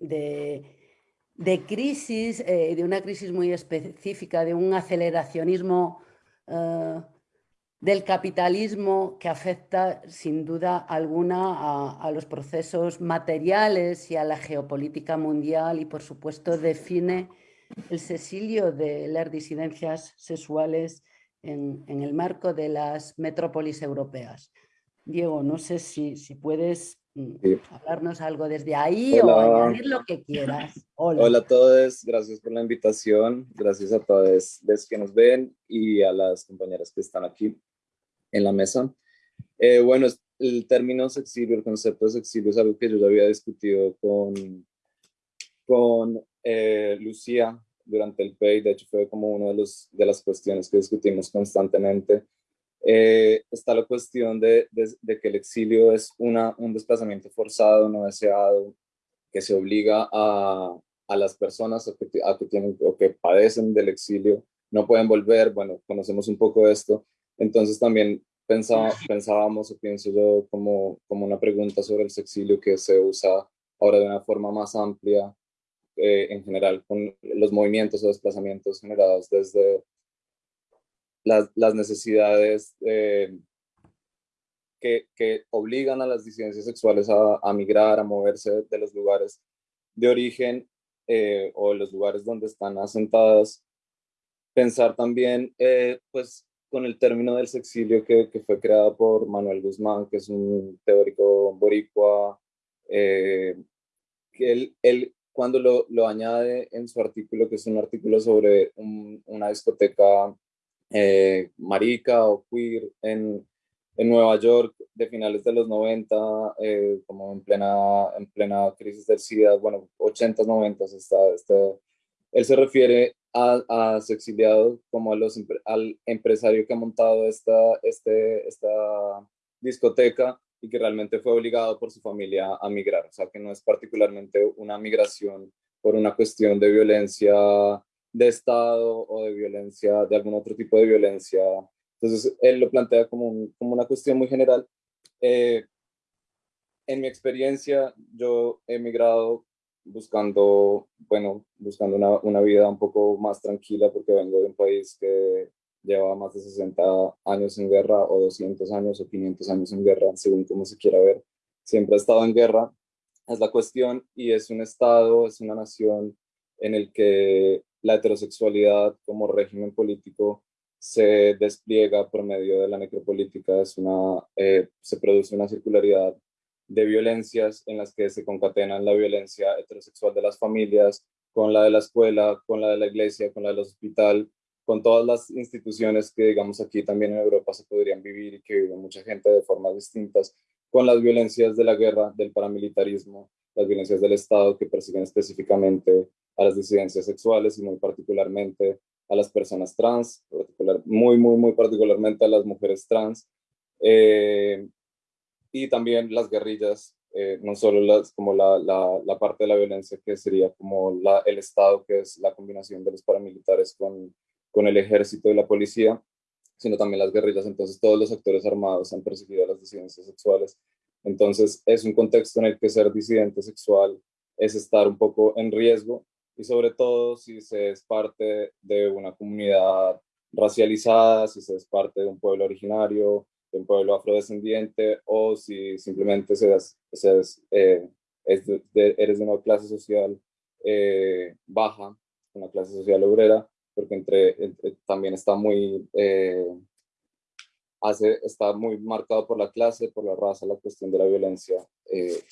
de, crisis, eh, de una crisis muy específica, de un aceleracionismo del capitalismo que afecta sin duda alguna a, los procesos materiales y a la geopolítica mundial y por supuesto define el sesilio de las disidencias sexuales en, el marco de las metrópolis europeas. Diego, no sé si, si puedes mm, hablarnos algo desde ahí o añadir lo que quieras. Hola. a todos, gracias por la invitación, gracias a todos los que nos ven y a las compañeras que están aquí en la mesa. Eh, bueno, el término sexilio, el concepto de sexilio es algo que yo ya había discutido con, con eh, Lucía durante el PEI, de hecho fue como una de, los, de las cuestiones que discutimos constantemente. Eh, está la cuestión de, que el exilio es un desplazamiento forzado, no deseado, que se obliga a, las personas a que, tienen o que padecen del exilio, no pueden volver, bueno, conocemos un poco esto, entonces también pensábamos o pienso yo como, una pregunta sobre el sexilio que se usa ahora de una forma más amplia eh, en general con los movimientos o desplazamientos generados desde las, las necesidades eh, que, que, obligan a las disidencias sexuales a, migrar, a moverse de los lugares de origen eh, o los lugares donde están asentadas. Pensar también, pues, con el término del sexilio que, que, fue creado por Manuel Guzmán, que es un teórico boricua, eh, que él, él cuando lo, lo, añade en su artículo, que es un artículo sobre una discoteca eh, marica o queer en, en, Nueva York de finales de los 90, eh, como en plena, en plena crisis del SIDA, bueno, 80s, 90s, está, está, él se refiere a, su exiliado como a los, al empresario que ha montado esta, este, esta discoteca y que realmente fue obligado por su familia a migrar. O sea, que no es particularmente una migración por una cuestión de violencia de Estado o de violencia, de algún otro tipo de violencia. Entonces, él lo plantea como, como una cuestión muy general. Eh, en mi experiencia, yo he migrado buscando, bueno, buscando una, una, vida un poco más tranquila porque vengo de un país que lleva más de 60 años en guerra o 200 años o 500 años en guerra, según como se quiera ver. Siempre ha estado en guerra, es la cuestión, y es un Estado, es una nación en el que la heterosexualidad como régimen político se despliega por medio de la necropolítica, es una, eh, se produce una circularidad de violencias en las que se concatenan la violencia heterosexual de las familias con la de la escuela, con la de la iglesia, con la del hospital, con todas las instituciones que digamos aquí también en Europa se podrían vivir y que vive mucha gente de formas distintas, con las violencias de la guerra, del paramilitarismo, las violencias del Estado que persiguen específicamente a las disidencias sexuales y muy particularmente a las personas trans, muy, muy, muy particularmente a las mujeres trans. Eh, y también las guerrillas, eh, no solo las, como la, la, la, parte de la violencia que sería como la, el Estado, que es la combinación de los paramilitares con, con el ejército y la policía, sino también las guerrillas. Entonces todos los actores armados han perseguido a las disidencias sexuales. Entonces es un contexto en el que ser disidente sexual es estar un poco en riesgo y sobre todo si se es parte de una comunidad racializada, si se es parte de un pueblo originario, de un pueblo afrodescendiente o si simplemente seas, eh, eres de una clase social eh, baja, una clase social obrera, porque entre, también está muy, eh, hace, está muy marcado por la clase, por la raza, la cuestión de la violencia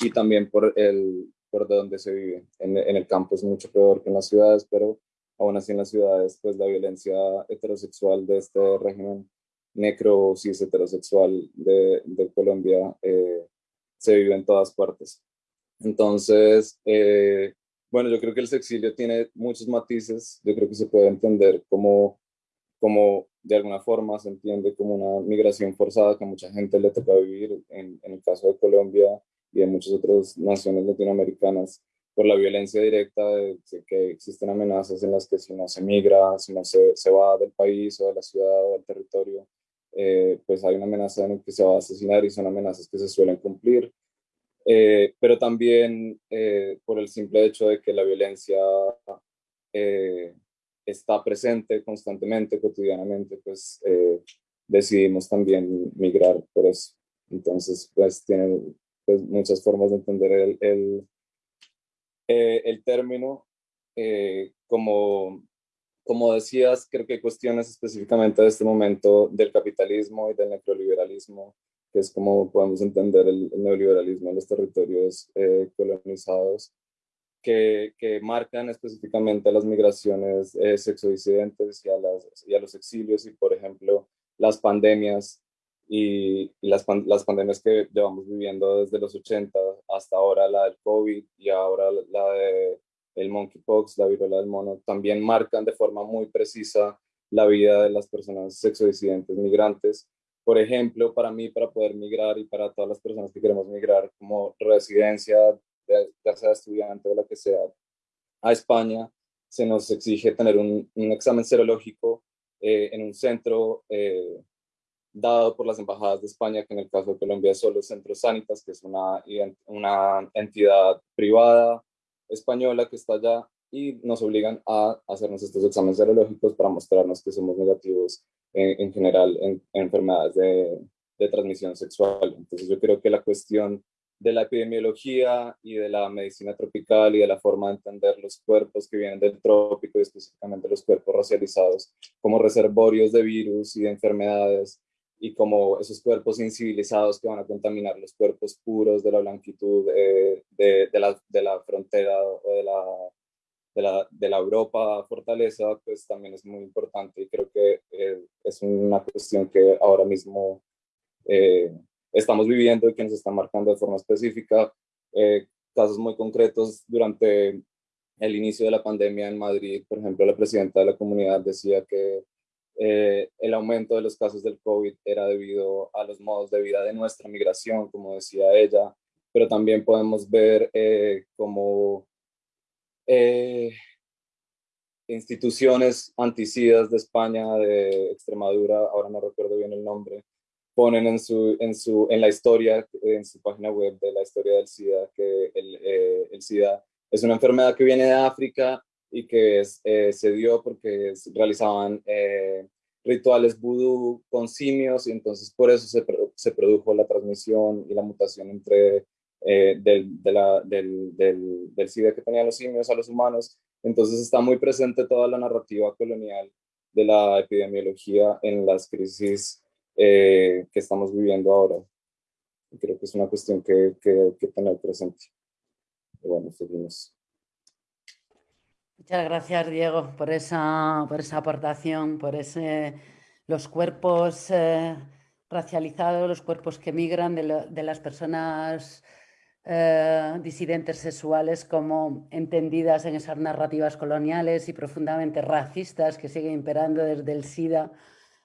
y también por, el, por de donde se vive. En, el campo es mucho peor que en las ciudades, pero aún así en las ciudades, pues la violencia heterosexual de este régimen necro cis heterosexual de, de Colombia eh, se vive en todas partes. Entonces, eh, Bueno, yo creo que el sexilio tiene muchos matices. Yo creo que se puede entender como, como de alguna forma se entiende como una migración forzada que a mucha gente le toca vivir, en, en el caso de Colombia y de muchas otras naciones latinoamericanas, por la violencia directa que existen amenazas en las que si no se migra, si no se, se va del país o de la ciudad o del territorio, eh, pues hay una amenaza en la que se va a asesinar y son amenazas que se suelen cumplir. Eh, pero también eh, por el simple hecho de que la violencia está presente constantemente, cotidianamente, pues decidimos también migrar por eso. Entonces, pues tienen pues, muchas formas de entender el, el, el término como como decías, creo que hay cuestiones específicamente de este momento del capitalismo y del neoliberalismo, que es como podemos entender el, neoliberalismo en los territorios eh, colonizados, que, que, marcan específicamente las migraciones eh, sexodisidentes y a, las, y a los exilios y, por ejemplo, las pandemias y, las, las pandemias que llevamos viviendo desde los 80 hasta ahora, la del COVID y ahora la de el monkeypox, la viruela del mono, también marcan de forma muy precisa la vida de las personas sexodisidentes migrantes. Por ejemplo, para mí, para poder migrar y para todas las personas que queremos migrar como residencia, ya sea estudiante o la que sea, a España, se nos exige tener un, examen serológico eh, en un centro eh, dado por las embajadas de España, que en el caso de Colombia es solo Centro Sanitas, que es una, una entidad privada española que está allá y nos obligan a hacernos estos exámenes serológicos para mostrarnos que somos negativos en, general en, enfermedades de, de, transmisión sexual. Entonces yo creo que la cuestión de la epidemiología y de la medicina tropical y de la forma de entender los cuerpos que vienen del trópico y específicamente los cuerpos racializados como reservorios de virus y de enfermedades y como esos cuerpos incivilizados que van a contaminar los cuerpos puros de la blanquitud eh, de, de, la, de, la, frontera o de la, de la, de la Europa fortaleza, pues también es muy importante y creo que eh, es una cuestión que ahora mismo eh, estamos viviendo y que nos está marcando de forma específica. casos muy concretos durante el inicio de la pandemia en Madrid, por ejemplo, la presidenta de la comunidad decía que eh, el aumento de los casos del COVID era debido a los modos de vida de nuestra migración, como decía ella, pero también podemos ver eh, como eh, instituciones anticidas de España, de Extremadura, ahora no recuerdo bien el nombre, ponen en, su, en, su, en la historia, en su página web de la historia del SIDA, que el, el SIDA es una enfermedad que viene de África y que eh, se dio porque realizaban eh, rituales vudú con simios y entonces por eso se, se produjo la transmisión y la mutación entre eh, del, de la, del, del, del, SIDA que tenían los simios a los humanos. Entonces está muy presente toda la narrativa colonial de la epidemiología en las crisis que estamos viviendo ahora. creo que es una cuestión que, que, que tener presente. Y bueno, seguimos. Muchas gracias, Diego, por esa, por esa aportación, por ese, los cuerpos eh, racializados, los cuerpos que migran de, las personas eh, disidentes sexuales como entendidas en esas narrativas coloniales y profundamente racistas que siguen imperando desde el SIDA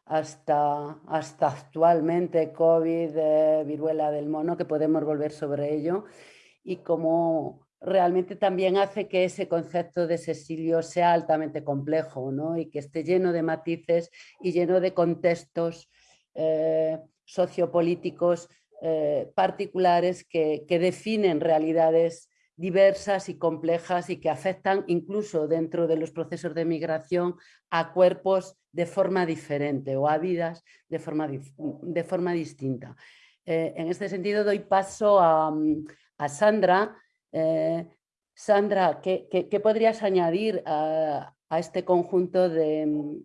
hasta, hasta actualmente COVID, eh, viruela del mono, que podemos volver sobre ello, y como realmente también hace que ese concepto de sexilio sea altamente complejo ¿no? y que esté lleno de matices y lleno de contextos eh, sociopolíticos eh, particulares que, definen realidades diversas y complejas y que afectan incluso dentro de los procesos de migración a cuerpos de forma diferente o a vidas de forma, de forma distinta. Eh, en este sentido doy paso a, a Sandra, eh, Sandra, ¿qué, podrías añadir a, este conjunto de,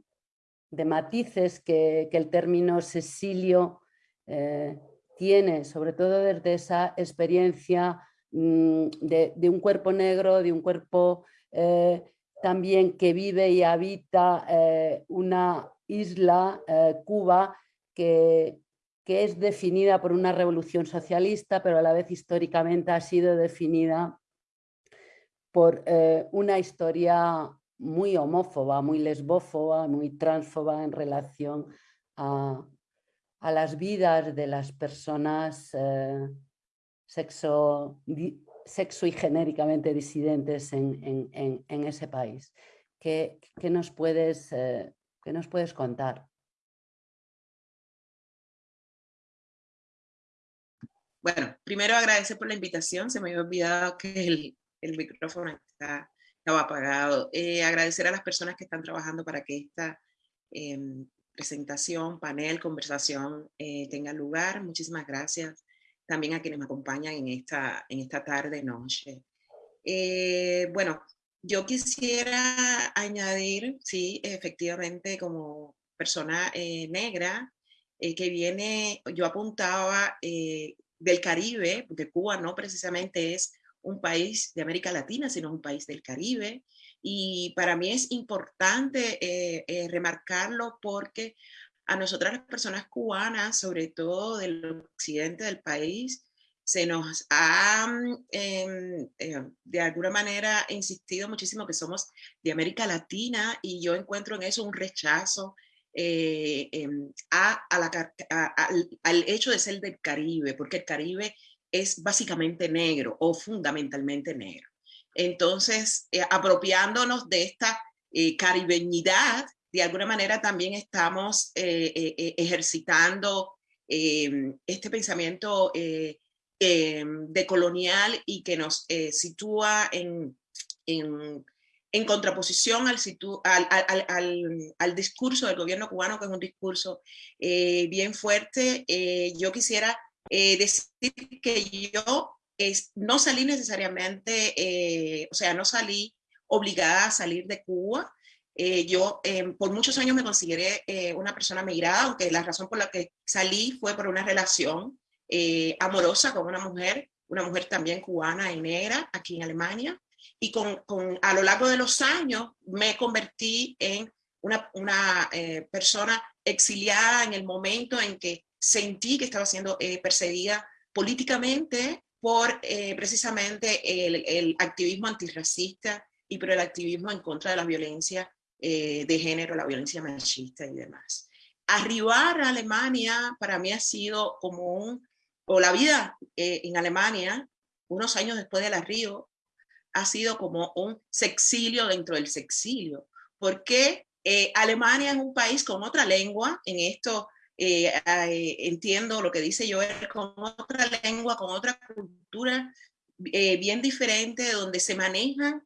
matices que, el término sesilio eh, tiene, sobre todo desde esa experiencia mm, de, un cuerpo negro, de un cuerpo eh, también que vive y habita una isla, Cuba, que, que es definida por una revolución socialista, pero a la vez históricamente ha sido definida por eh, una historia muy homófoba, muy lesbófoba, muy transfoba en relación a, las vidas de las personas sexo, sexo, y genéricamente disidentes en, ese país. ¿Qué, nos puedes, eh, ¿Qué nos puedes contar? Bueno, primero agradecer por la invitación, se me había olvidado que el, el micrófono está, estaba apagado. Eh, agradecer a las personas que están trabajando para que esta em, presentación, panel, conversación eh, tenga lugar. Muchísimas gracias también a quienes me acompañan en esta, en esta tarde, noche. Eh, bueno, yo quisiera añadir, sí, efectivamente, como persona negra que viene, yo apuntaba del Caribe, porque Cuba no precisamente es un país de América Latina, sino un país del Caribe. Y para mí es importante eh, eh, remarcarlo porque a nosotras las personas cubanas, sobre todo del occidente del país, se nos ha mm, em, eh, de alguna manera insistido muchísimo que somos de América Latina y yo encuentro en eso un rechazo em, a, al hecho de ser del Caribe, porque el Caribe es básicamente negro o fundamentalmente negro. Entonces, eh, apropiándonos de esta eh, caribeñidad, de alguna manera también estamos eh, ejercitando em, este pensamiento em, decolonial y que nos sitúa en, en, contraposición al, al, al, al, discurso del gobierno cubano, que es un discurso bien fuerte. yo quisiera eh, decir que yo no salí necesariamente, eh, o sea, no salí obligada a salir de Cuba. Eh, yo por muchos años me consideré una persona migrada, aunque la razón por la que salí fue por una relación amorosa con una mujer, una mujer también cubana y negra aquí en Alemania. Y con, con a lo largo de los años me convertí en una, una persona exiliada en el momento en que sentí que estaba siendo eh, perseguida políticamente por eh, precisamente el, activismo antirracista y por el activismo en contra de la violencia eh, de género, la violencia machista y demás. Arribar a Alemania para mí ha sido como un, o la vida en Alemania, unos años después del arribo, ha sido como un sexilio dentro del sexilio, porque Alemania es un país con otra lengua, en esto eh, eh, entiendo lo que dice Joel con otra lengua, con otra cultura eh, bien diferente, donde se manejan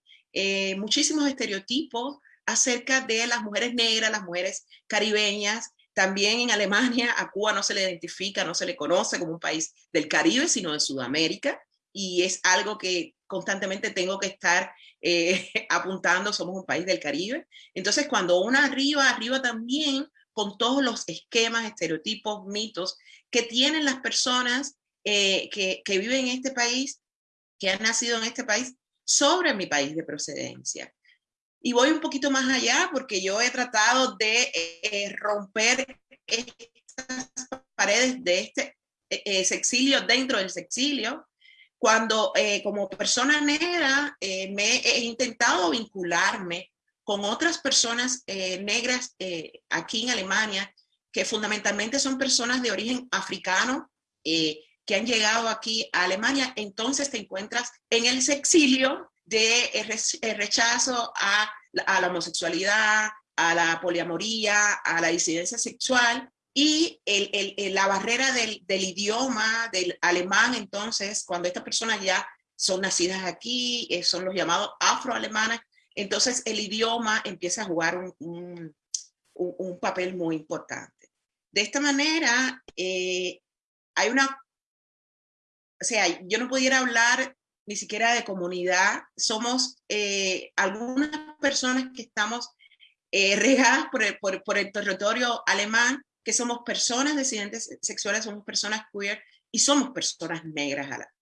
muchísimos estereotipos acerca de las mujeres negras, las mujeres caribeñas. También en Alemania a Cuba no se le identifica, no se le conoce como un país del Caribe, sino de Sudamérica. Y es algo que constantemente tengo que estar apuntando, somos un país del Caribe. Entonces, cuando uno arriba, arriba también con todos los esquemas, estereotipos, mitos que tienen las personas eh, que, viven en este país, que han nacido en este país, sobre mi país de procedencia. Y voy un poquito más allá porque yo he tratado de eh, romper estas paredes de este eh, sexilio dentro del sexilio, cuando como persona negra me he intentado vincularme con otras personas eh, negras eh, aquí en Alemania, que fundamentalmente son personas de origen africano, eh, que han llegado aquí a Alemania, entonces te encuentras en el exilio de rechazo a, la homosexualidad, a la poliamoría, a la disidencia sexual, y la barrera del, del, idioma, del alemán, entonces, cuando estas personas ya son nacidas aquí, son los llamados afroalemanes, entonces el idioma empieza a jugar un, papel muy importante. De esta manera, eh, hay una, o sea, yo no pudiera hablar ni siquiera de comunidad, somos eh, algunas personas que estamos eh, regadas por el, territorio alemán, que somos personas disidentes sexuales, somos personas queer y somos personas negras a la,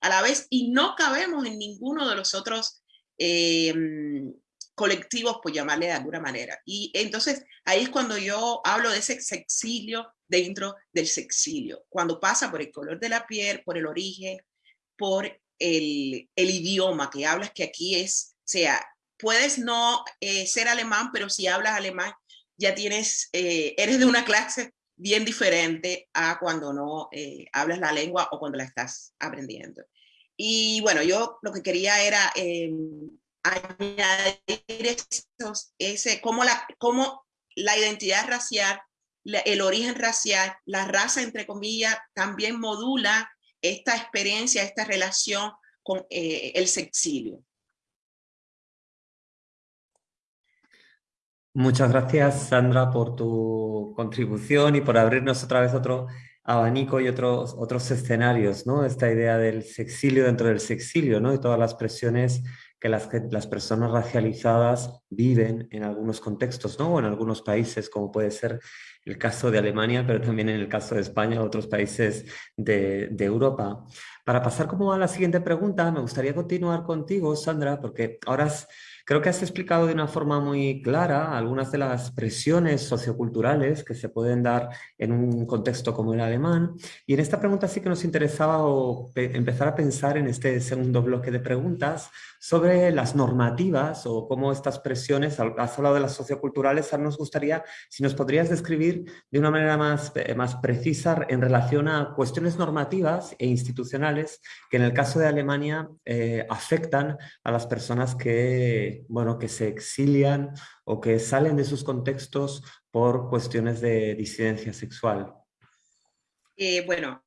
a la vez y no cabemos en ninguno de los otros Em, colectivos, por llamarle de alguna manera. Y entonces ahí es cuando yo hablo de ese sexilio dentro del sexilio, cuando pasa por el color de la piel, por el origen, por el, el, idioma que hablas, que aquí es, o sea, puedes no eh, ser alemán, pero si hablas alemán, ya tienes, eh, eres de una clase bien diferente a cuando no eh, hablas la lengua o cuando la estás aprendiendo. Y bueno, yo lo que quería era añadir ese, cómo la, cómo la identidad racial, el origen racial, la raza, entre comillas, también modula esta experiencia, esta relación con el sexilio. Muchas gracias, Sandra, por tu contribución y por abrirnos otra vez otro abanico y otros, otros escenarios, ¿no? Esta idea del sexilio dentro del sexilio, ¿no? Y todas las presiones que las, personas racializadas viven en algunos contextos, ¿no? O en algunos países, como puede ser el caso de Alemania, pero también en el caso de España o otros países de, Europa. Para pasar como a la siguiente pregunta, me gustaría continuar contigo, Sandra, porque ahora Creo que has explicado de una forma muy clara algunas de las presiones socioculturales que se pueden dar en un contexto como el alemán. Y en esta pregunta sí que nos interesaba empezar a pensar en este segundo bloque de preguntas sobre las normativas o cómo estas presiones, has hablado de las socioculturales, nos gustaría si nos podrías describir de una manera más, eh, más precisa en relación a cuestiones normativas e institucionales que en el caso de Alemania eh, afectan a las personas que, bueno, que se exilian o que salen de sus contextos por cuestiones de disidencia sexual. Eh, bueno,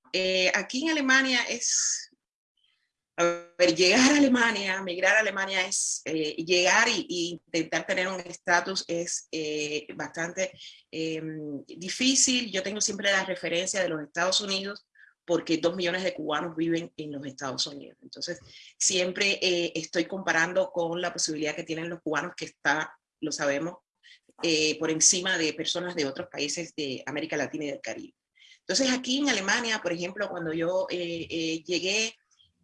aquí en Alemania es a ver, llegar a Alemania, migrar a Alemania es eh, llegar y, intentar tener un estatus es eh, bastante em, difícil. Yo tengo siempre la referencia de los Estados Unidos porque dos millones de cubanos viven en los Estados Unidos. Entonces, siempre eh, estoy comparando con la posibilidad que tienen los cubanos, que está, lo sabemos, por encima de personas de otros países de América Latina y del Caribe. Entonces, aquí en Alemania, por ejemplo, cuando yo llegué,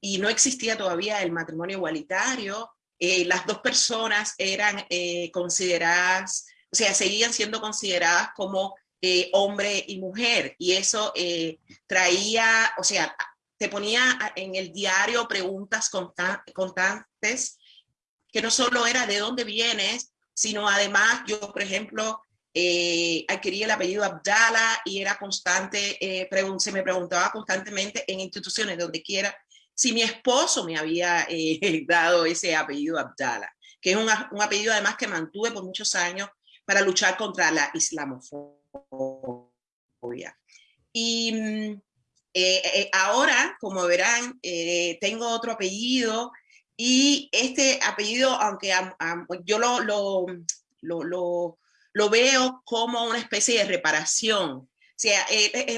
y no existía todavía el matrimonio igualitario, eh, las dos personas eran eh, consideradas, o sea, seguían siendo consideradas como eh, hombre y mujer, y eso traía, o sea, te ponía en el diario preguntas constantes, que no solo era de dónde vienes, sino además yo, por ejemplo, adquirí el apellido Abdala y era constante, se me preguntaba constantemente en instituciones, donde quiera si mi esposo me había eh, dado ese apellido Abdala, que es un, apellido además que mantuve por muchos años para luchar contra la islamofobia. Y mm, eh, eh, ahora, como verán, tengo otro apellido y este apellido, aunque yo lo, lo, lo, lo, veo como una especie de reparación.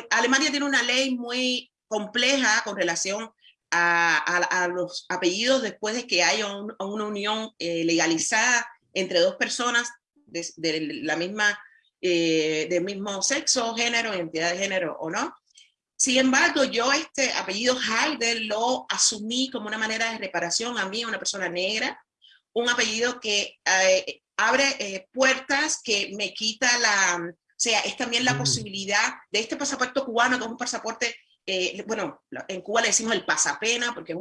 Alemania tiene una ley muy compleja con relación a, los apellidos después de que haya una unión eh, legalizada entre dos personas de, la misma, eh, del mismo sexo, género, identidad de género o no. Sin embargo, yo este apellido Heider lo asumí como una manera de reparación a mí, una persona negra, un apellido que eh, abre puertas, que me quita la, o sea, es también la mm. posibilidad de este pasaporte cubano, que es un pasaporte eh, bueno, en Cuba le decimos el pasapena, porque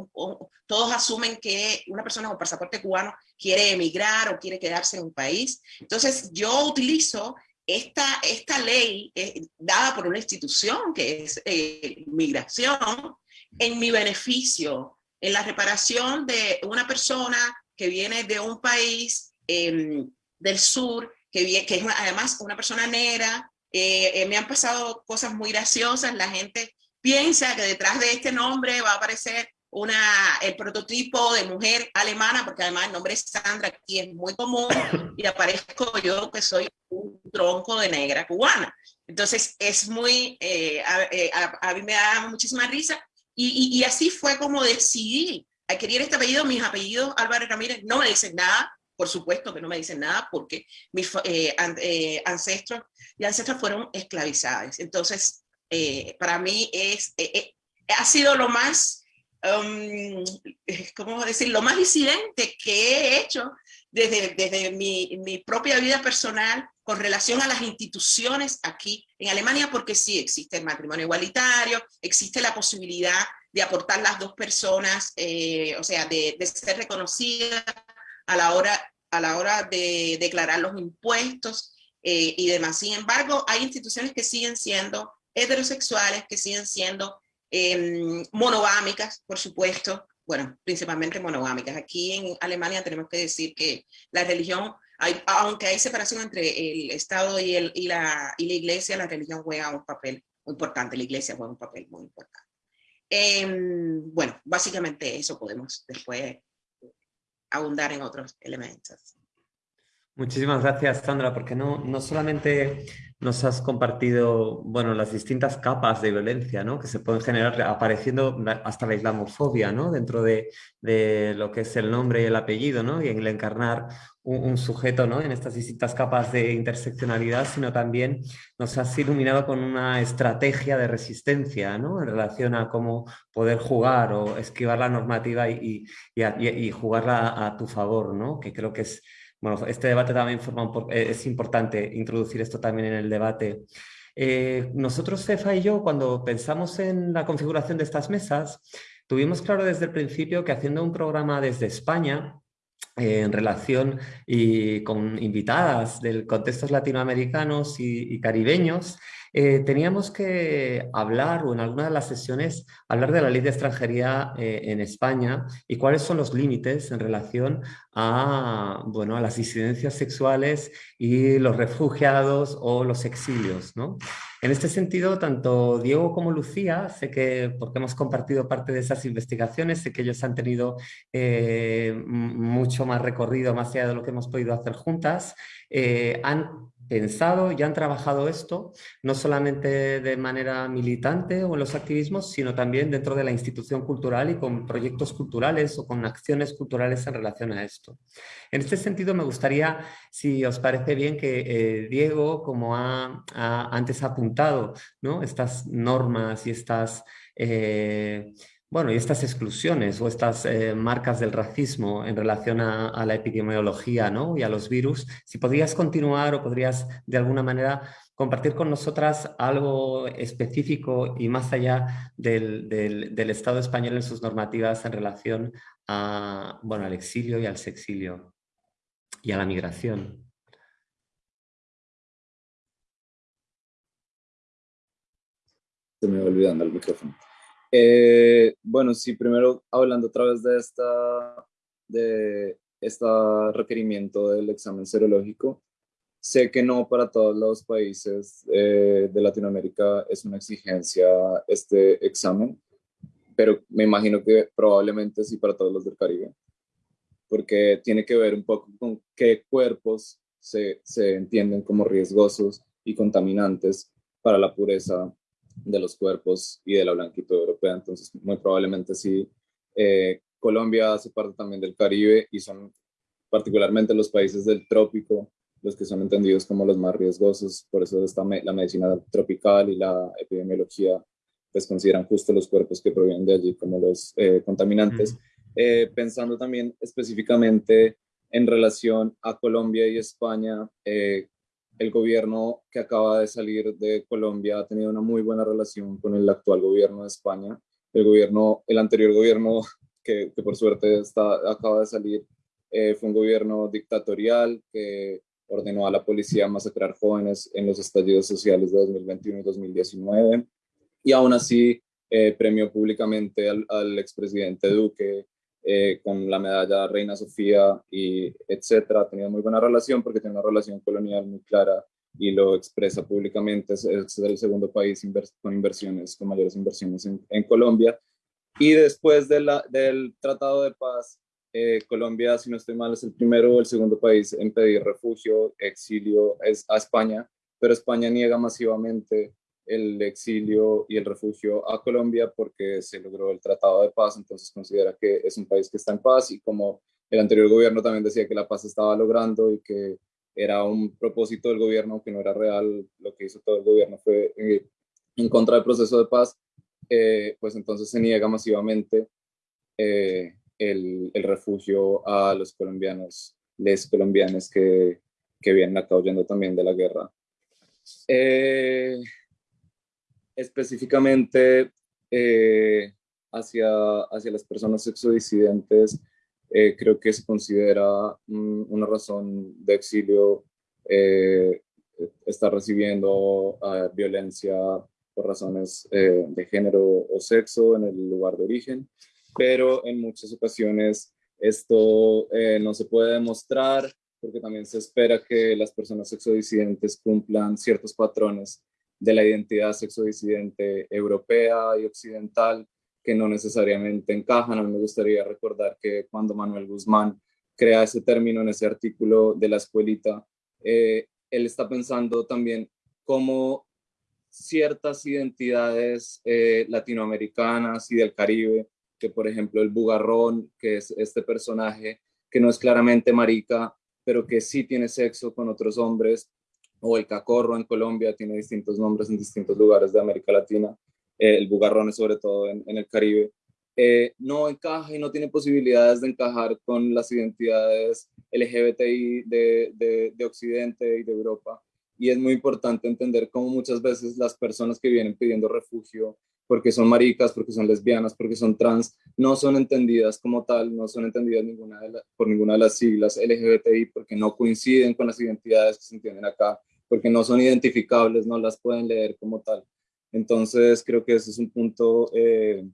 todos asumen que una persona con pasaporte cubano quiere emigrar o quiere quedarse en un país. Entonces, yo utilizo esta, esta ley eh, dada por una institución que es eh, migración en mi beneficio, en la reparación de una persona que viene de un país em, del sur, que, que es además una persona negra. me han pasado cosas muy graciosas, la gente piensa que detrás de este nombre va a aparecer una, el prototipo de mujer alemana, porque además el nombre es Sandra aquí es muy común, y aparezco yo que soy un tronco de negra cubana. Entonces es muy, eh, eh, a, mí me da muchísima risa, y, y, así fue como decidí adquirir este apellido. Mis apellidos Álvarez Ramírez no me dicen nada, por supuesto que no me dicen nada, porque mis eh, ancestros y ancestras fueron esclavizados. Entonces, eh, para mí es, eh, eh, ha sido lo más, um, ¿cómo decir? Lo más disidente que he hecho desde, desde mi, mi, propia vida personal con relación a las instituciones aquí en Alemania, porque sí existe el matrimonio igualitario, existe la posibilidad de aportar las dos personas, o sea, de, de ser reconocida a la hora, a la hora de declarar los impuestos y demás. Sin embargo, hay instituciones que siguen siendo heterosexuales, que siguen siendo eh, monogámicas, por supuesto, bueno, principalmente monogámicas. Aquí en Alemania tenemos que decir que la religión, hay, aunque hay separación entre el Estado y, el, y, la, y la Iglesia, la religión juega un papel muy importante, la Iglesia juega un papel muy importante. Em, bueno, básicamente eso podemos después abundar en otros elementos. Muchísimas gracias, Sandra, porque no, no solamente nos has compartido bueno, las distintas capas de violencia ¿no? que se pueden generar apareciendo hasta la islamofobia ¿no? dentro de, de, lo que es el nombre y el apellido ¿no? y el encarnar un, sujeto ¿no? en estas distintas capas de interseccionalidad, sino también nos has iluminado con una estrategia de resistencia ¿no? en relación a cómo poder jugar o esquivar la normativa y, y, jugarla a, tu favor, ¿no? que creo que es bueno, este debate también forma eh, es importante introducir esto también en el debate. Eh, nosotros, Cefa y yo, cuando pensamos en la configuración de estas mesas, tuvimos claro desde el principio que haciendo un programa desde España, en relación y con invitadas del contextos latinoamericanos y caribeños, eh, teníamos que hablar, o en alguna de las sesiones, hablar de la ley de extranjería eh, en España y cuáles son los límites en relación a, bueno, a las disidencias sexuales y los refugiados o los exilios. ¿no? En este sentido, tanto Diego como Lucía, sé que, porque hemos compartido parte de esas investigaciones, sé que ellos han tenido eh, mucho más recorrido, más allá de lo que hemos podido hacer juntas, han pensado y han trabajado esto, no solamente de manera militante o en los activismos, sino también dentro de la institución cultural y con proyectos culturales o con acciones culturales en relación a esto. En este sentido, me gustaría, si os parece bien, que eh, Diego, como ha, antes apuntado, ¿no? estas normas y estas... Eh, bueno, y estas exclusiones o estas eh, marcas del racismo en relación a, la epidemiología ¿no? y a los virus, si podrías continuar o podrías de alguna manera compartir con nosotras algo específico y más allá del, del, Estado español en sus normativas en relación a, bueno, al exilio y al sexilio y a la migración. Se me va olvidando el micrófono. Eh, bueno, sí, primero hablando otra vez de esta, de este requerimiento del examen serológico, sé que no para todos los países eh, de Latinoamérica es una exigencia este examen, pero me imagino que probablemente sí para todos los del Caribe, porque tiene que ver un poco con qué cuerpos se, se entienden como riesgosos y contaminantes para la pureza de los cuerpos y de la blanquitud europea. Entonces, muy probablemente sí. Eh, Colombia hace parte también del Caribe y son particularmente los países del trópico los que son entendidos como los más riesgosos. Por eso está la medicina tropical y la epidemiología pues consideran justo los cuerpos que provienen de allí como los eh, contaminantes. Eh, pensando también específicamente en relación a Colombia y España, el gobierno que acaba de salir de Colombia ha tenido una muy buena relación con el actual gobierno de España. El gobierno, el anterior gobierno que, por suerte está, acaba de salir, eh, fue un gobierno dictatorial que ordenó a la policía masacrar jóvenes en los estallidos sociales de 2021 y 2019. Y aún así eh, premió públicamente al, al expresidente Duque eh, con la medalla Reina Sofía y etcétera, ha tenido muy buena relación porque tiene una relación colonial muy clara y lo expresa públicamente, es, el segundo país con inversiones, con mayores inversiones en, Colombia. Y después de la, del Tratado de Paz, eh, Colombia, si no estoy mal, es el primero o el segundo país en pedir refugio, exilio es a España, pero España niega masivamente el exilio y el refugio a Colombia porque se logró el Tratado de Paz, entonces considera que es un país que está en paz y como el anterior gobierno también decía que la paz estaba logrando y que era un propósito del gobierno que no era real, lo que hizo todo el gobierno fue eh, en contra del proceso de paz, eh, pues entonces se niega masivamente eh, el, el, refugio a los colombianos, les colombianos que, que vienen acá huyendo también de la guerra. Eh, específicamente eh, hacia, hacia las personas sexodisidentes eh, creo que se considera mm, una razón de exilio eh, estar recibiendo ah, violencia por razones eh, de género o sexo en el lugar de origen, pero en muchas ocasiones esto no se puede demostrar porque también se espera que las personas sexodisidentes cumplan ciertos patrones de la identidad sexodisidente europea y occidental que no necesariamente encajan. A mí me gustaría recordar que cuando Manuel Guzmán crea ese término en ese artículo de la escuelita, eh, él está pensando también cómo ciertas identidades eh, latinoamericanas y del Caribe, que por ejemplo el bugarrón, que es este personaje que no es claramente marica, pero que sí tiene sexo con otros hombres, o el cacorro en Colombia tiene distintos nombres en distintos lugares de América Latina, eh, el bugarrón sobre todo en, el Caribe, eh, no encaja y no tiene posibilidades de encajar con las identidades LGBTI de, de, Occidente y de Europa. Y es muy importante entender cómo muchas veces las personas que vienen pidiendo refugio porque son maricas, porque son lesbianas, porque son trans, no son entendidas como tal, no son entendidas ninguna por ninguna de las siglas LGBTI, porque no coinciden con las identidades que se entienden acá, porque no son identificables, no las pueden leer como tal. Entonces creo que ese es un punto eh,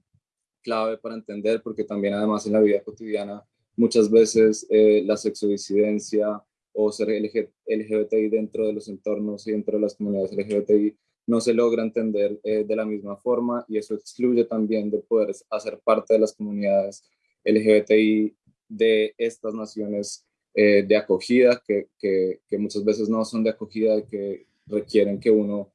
clave para entender, porque también además en la vida cotidiana muchas veces eh, la sexodisidencia o ser LGBTI dentro de los entornos y dentro de las comunidades LGBTI no se logra entender eh, de la misma forma y eso excluye también de poder hacer parte de las comunidades LGBTI de estas naciones de acogida, que, que, que, muchas veces no son de acogida y que requieren que uno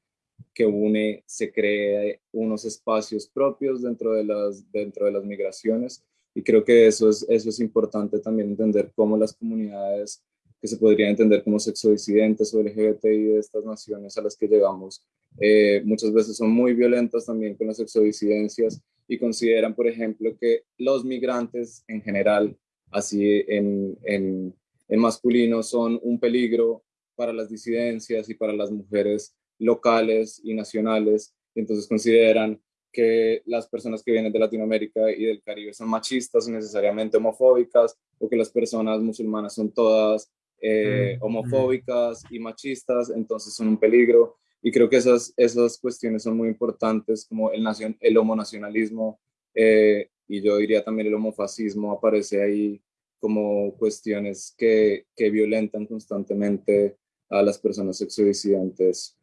que une, se cree unos espacios propios dentro de las, dentro de las migraciones. Y creo que eso es, eso es importante también entender cómo las comunidades que se podrían entender como sexodisidentes o LGBTI de estas naciones a las que llegamos, eh, muchas veces son muy violentas también con las sexodisidencias y consideran, por ejemplo, que los migrantes en general, así en, en, en masculino, son un peligro para las disidencias y para las mujeres locales y nacionales, y entonces consideran que las personas que vienen de Latinoamérica y del Caribe son machistas necesariamente homofóbicas, o que las personas musulmanas son todas eh, mm, homofóbicas y machistas, entonces son un peligro. Y creo que esas, esas cuestiones son muy importantes, como el, nacion, el homonacionalismo eh, y yo diría también el homofascismo aparece ahí como cuestiones que, que violentan constantemente a las personas sexodisidentes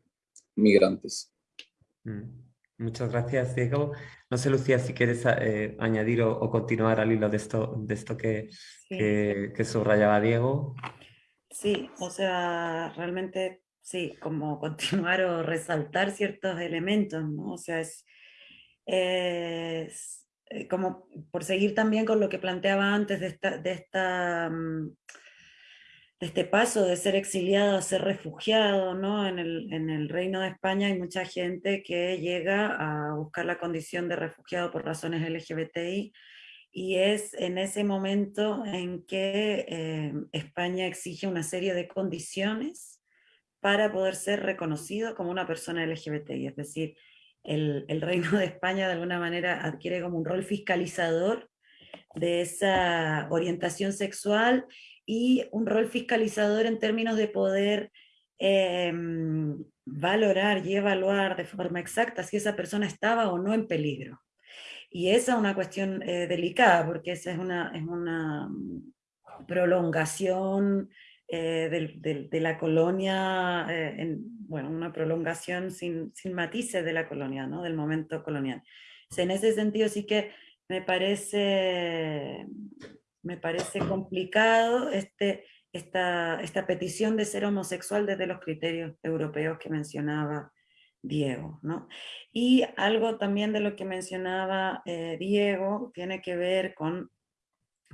migrantes. Mm. Muchas gracias, Diego. No sé, Lucía, si quieres eh, añadir o, continuar al hilo de esto, de esto que, que, subrayaba Diego. Sí, o sea, realmente sí, como continuar o resaltar ciertos elementos, ¿no? O sea, es, eh, como por seguir también con lo que planteaba antes de esta, de esta mm, este paso de ser exiliado a ser refugiado, ¿no? En el, en el, Reino de España hay mucha gente que llega a buscar la condición de refugiado por razones LGBTI y es en ese momento en que eh, España exige una serie de condiciones para poder ser reconocido como una persona LGBTI, es decir, el, Reino de España de alguna manera adquiere como un rol fiscalizador de esa orientación sexual y un rol fiscalizador en términos de poder em, valorar y evaluar de forma exacta si esa persona estaba o no en peligro. Y esa es una cuestión eh, delicada, porque esa es una, es una prolongación eh, de la colonia, eh, en, bueno, una prolongación sin, sin, matices de la colonia, ¿no? del momento colonial. en ese sentido sí que me parece me parece complicado este, esta, esta petición de ser homosexual desde los criterios europeos que mencionaba Diego. ¿no? Y algo también de lo que mencionaba eh, Diego tiene que ver con,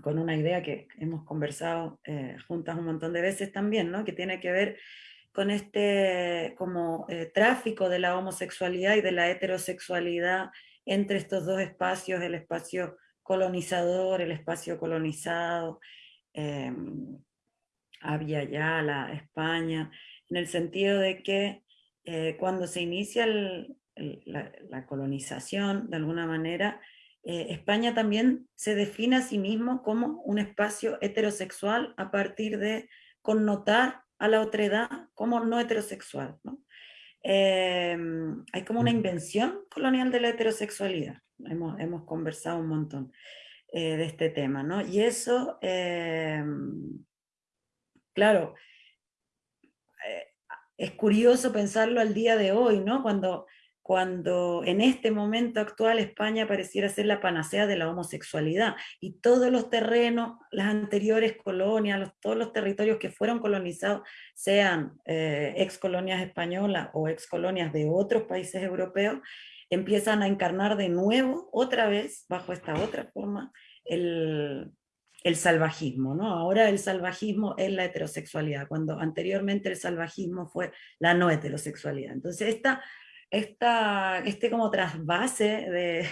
con una idea que hemos conversado eh, juntas un montón de veces también, ¿no? que tiene que ver con este como eh, tráfico de la homosexualidad y de la heterosexualidad entre estos dos espacios, el espacio colonizador, el espacio colonizado, había ya la España, en el sentido de que eh, cuando se inicia la, colonización, de alguna manera, eh, España también se define a sí mismo como un espacio heterosexual a partir de connotar a la otredad como no heterosexual. Em, hay como una invención colonial de la heterosexualidad. Hemos, hemos conversado un montón eh, de este tema, ¿no? Y eso, em, claro, eh, es curioso pensarlo al día de hoy, ¿no? Cuando cuando en este momento actual España pareciera ser la panacea de la homosexualidad y todos los terrenos, las anteriores colonias, todos los territorios que fueron colonizados, sean eh, ex colonias españolas o ex colonias de otros países europeos, empiezan a encarnar de nuevo, otra vez, bajo esta otra forma, el, el salvajismo, ¿no? Ahora el salvajismo es la heterosexualidad, cuando anteriormente el salvajismo fue la no heterosexualidad. Entonces esta esta, este como trasvase de,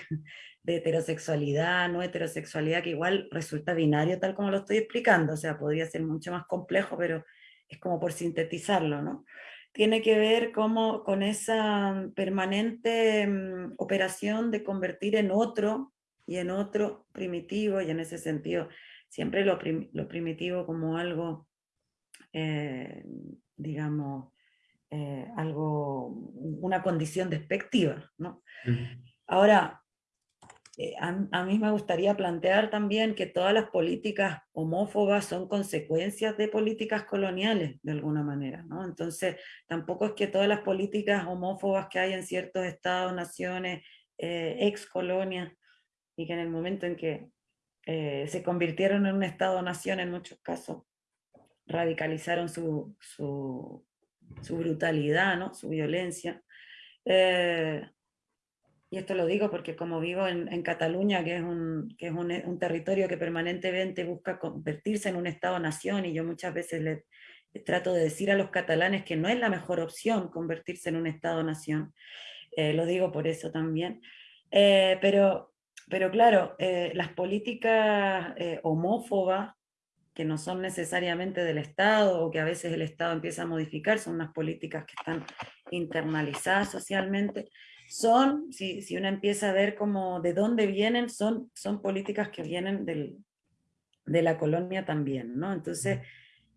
de heterosexualidad, no heterosexualidad, que igual resulta binario tal como lo estoy explicando, o sea, podría ser mucho más complejo, pero es como por sintetizarlo, ¿no? Tiene que ver como con esa permanente mm, operación de convertir en otro y en otro primitivo, y en ese sentido siempre lo, lo primitivo como algo, eh, digamos, eh, algo, una condición despectiva. ¿no? Ahora, eh, a, mí me gustaría plantear también que todas las políticas homófobas son consecuencias de políticas coloniales, de alguna manera. ¿no? Entonces, tampoco es que todas las políticas homófobas que hay en ciertos estados, naciones, eh, ex colonias, y que en el momento en que se convirtieron en un estado-nación en muchos casos, radicalizaron su, su, brutalidad, ¿no? su violencia. Eh, y esto lo digo porque como vivo en, Cataluña, que es, un, que es un, territorio que permanentemente busca convertirse en un Estado-nación, y yo muchas veces le, trato de decir a los catalanes que no es la mejor opción convertirse en un Estado-nación, eh, lo digo por eso también. Eh, pero, pero claro, las políticas homófobas que no son necesariamente del Estado o que a veces el Estado empieza a modificar, son unas políticas que están internalizadas socialmente, son, si, si uno empieza a ver como de dónde vienen, son, son políticas que vienen del, de la colonia también, ¿no? Entonces,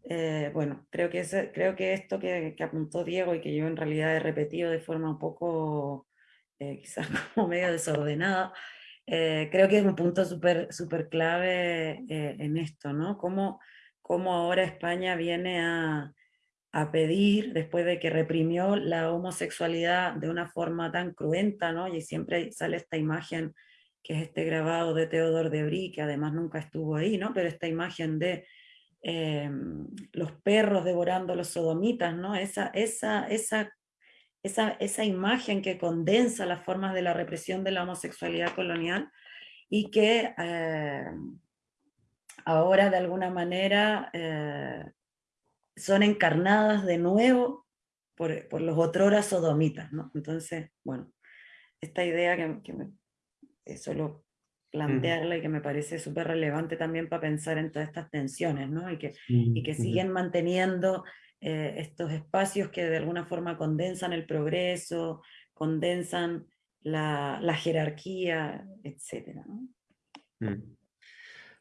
eh, bueno, creo que, ese, creo que esto que, que, apuntó Diego y que yo en realidad he repetido de forma un poco, eh, quizás como medio desordenada, eh, creo que es un punto súper super clave eh, en esto, ¿no? Cómo, cómo ahora España viene a, a, pedir, después de que reprimió la homosexualidad de una forma tan cruenta, ¿no? Y siempre sale esta imagen, que es este grabado de Teodor de Brie, que además nunca estuvo ahí, ¿no? Pero esta imagen de em, los perros devorando los sodomitas, ¿no? Esa, esa, esa esa, esa imagen que condensa las formas de la represión de la homosexualidad colonial y que eh, ahora de alguna manera eh, son encarnadas de nuevo por, por los otroras sodomitas. ¿no? Entonces, bueno, esta idea que, que me, solo plantearla y que me parece súper relevante también para pensar en todas estas tensiones, ¿no? y, que, y que siguen manteniendo eh, estos espacios que de alguna forma condensan el progreso, condensan la, jerarquía, etc. Mm.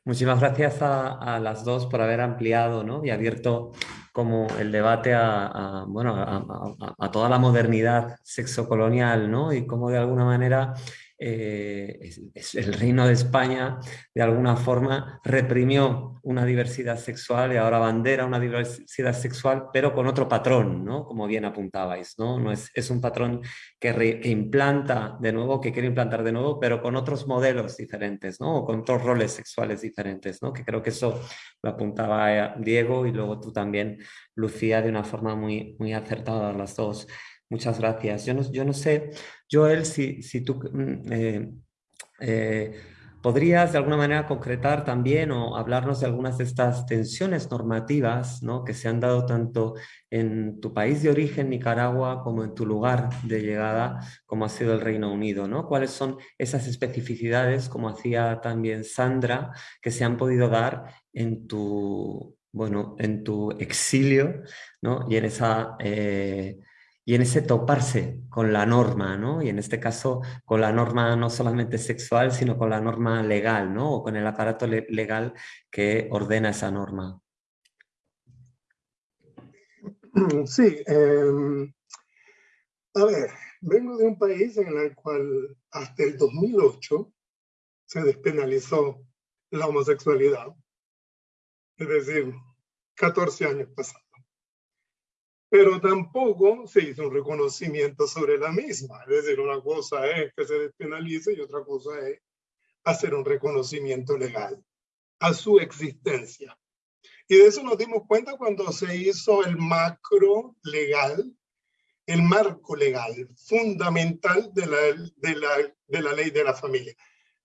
Muchísimas gracias a, las dos por haber ampliado ¿no? y abierto como el debate a, bueno, a, toda la modernidad sexocolonial ¿no? y cómo de alguna manera eh, el reino de España de alguna forma reprimió una diversidad sexual y ahora bandera una diversidad sexual, pero con otro patrón, ¿no? como bien apuntabais. ¿no? no es, es un patrón que, implanta de nuevo, que quiere implantar de nuevo, pero con otros modelos diferentes, ¿no? o con otros roles sexuales diferentes, ¿no? que creo que eso lo apuntaba Diego y luego tú también, Lucía, de una forma muy, muy acertada las dos. Muchas gracias. Yo no, yo no sé, Joel, si, si tú mm, eh, eh, podrías de alguna manera concretar también o hablarnos de algunas de estas tensiones normativas ¿no? que se han dado tanto en tu país de origen, Nicaragua, como en tu lugar de llegada, como ha sido el Reino Unido. ¿no? ¿Cuáles son esas especificidades, como hacía también Sandra, que se han podido dar en tu, bueno, en tu exilio ¿no? y en esa... Eh, y en ese toparse con la norma, ¿no? Y en este caso con la norma no solamente sexual, sino con la norma legal, ¿no? O con el aparato legal que ordena esa norma. Sí, em, a ver, vengo de un país en el cual hasta el 2008 se despenalizó la homosexualidad. Es decir, 14 años pasados. Pero tampoco se hizo un reconocimiento sobre la misma. Es decir, una cosa es que se despenalice y otra cosa es hacer un reconocimiento legal a su existencia. Y de eso nos dimos cuenta cuando se hizo el macro legal, el marco legal fundamental de la, de la, de la ley de la familia.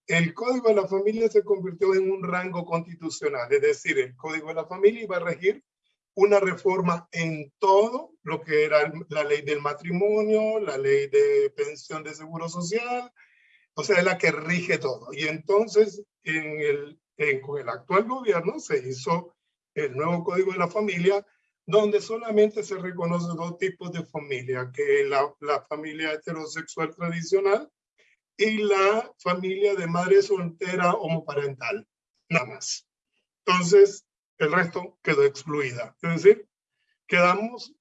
El Código de la Familia se convirtió en un rango constitucional, es decir, el Código de la Familia iba a regir una reforma en todo lo que era la ley del matrimonio, la ley de pensión de seguro social, o sea, es la que rige todo. Y entonces, en el, con el actual gobierno se hizo el nuevo Código de la Familia, donde solamente se reconoce dos tipos de familia, que es la, la familia heterosexual tradicional y la familia de madre soltera homoparental, nada más. Entonces, el resto quedó excluida. Es decir, quedamos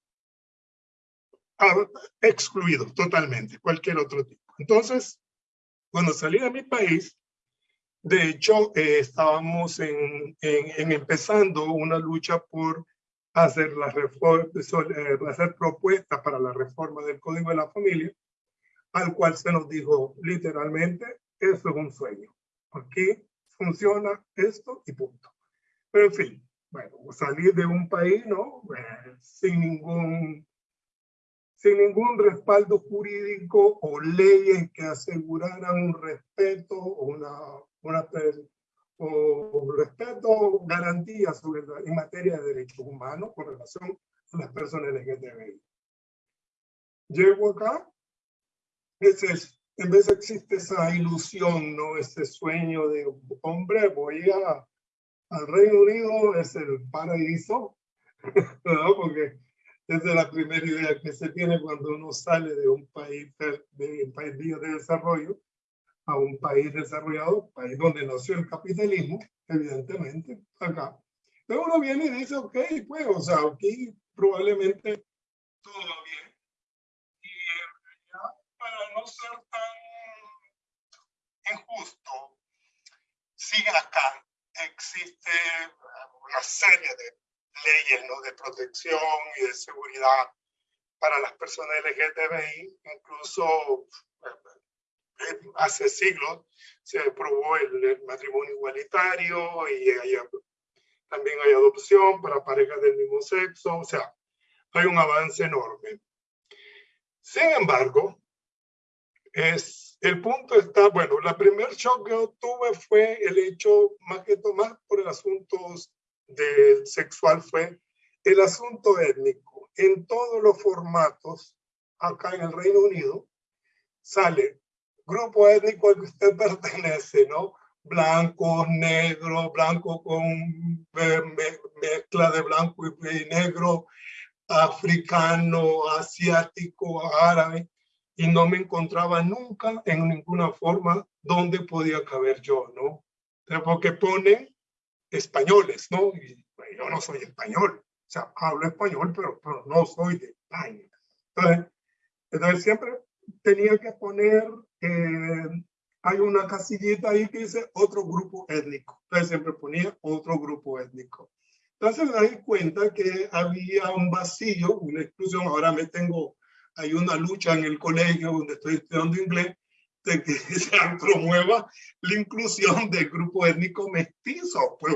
excluidos totalmente, cualquier otro tipo. Entonces, cuando salí de mi país, de hecho, eh, estábamos en, en, empezando una lucha por hacer, la reforma, eh, hacer propuestas para la reforma del Código de la Familia, al cual se nos dijo literalmente, eso es un sueño. Aquí funciona esto y punto. Pero en fin, bueno, salir de un país, ¿no? Eh, sin ningún sin ningún respaldo jurídico o leyes que aseguraran un respeto o una, una o respeto, garantías sobre en materia de derechos humanos con relación a las personas LGTBI. Llego acá, es, en vez existe esa ilusión, ¿no? ese sueño de, hombre, voy a, al Reino Unido, es el paraíso, ¿no? porque es la primera idea que se tiene cuando uno sale de un país de, un país de desarrollo a un país desarrollado, país donde nació el capitalismo, evidentemente, acá. Pero uno viene y dice, ok, pues, o sea, aquí probablemente todo va bien. Y para no ser tan injusto, sigue acá, existe una serie de leyes ¿no? de protección y de seguridad para las personas LGTBI, incluso eh, hace siglos se aprobó el, matrimonio igualitario y también hay adopción para parejas del mismo sexo, o sea, hay un avance enorme. Sin embargo, es, el punto está, bueno, la primer shock que tuve fue el hecho, más que tomar por el asunto del sexual, fue el asunto étnico. En todos los formatos, acá en el Reino Unido, sale grupo étnico al que usted pertenece, ¿no? Blanco, negro, blanco con mezcla de blanco y negro, africano, asiático, árabe, y no me encontraba nunca en ninguna forma donde podía caber yo, ¿no? Porque pone españoles, ¿no? Y yo no soy español, o sea, hablo español, pero, pero no soy de España. Entonces, entonces siempre tenía que poner eh, hay una casillita ahí que dice otro grupo étnico. Entonces siempre ponía otro grupo étnico. Entonces me di cuenta que había un vacío, una exclusión. Ahora me tengo, hay una lucha en el colegio donde estoy estudiando inglés de que se promueva la inclusión del grupo étnico mestizo pues,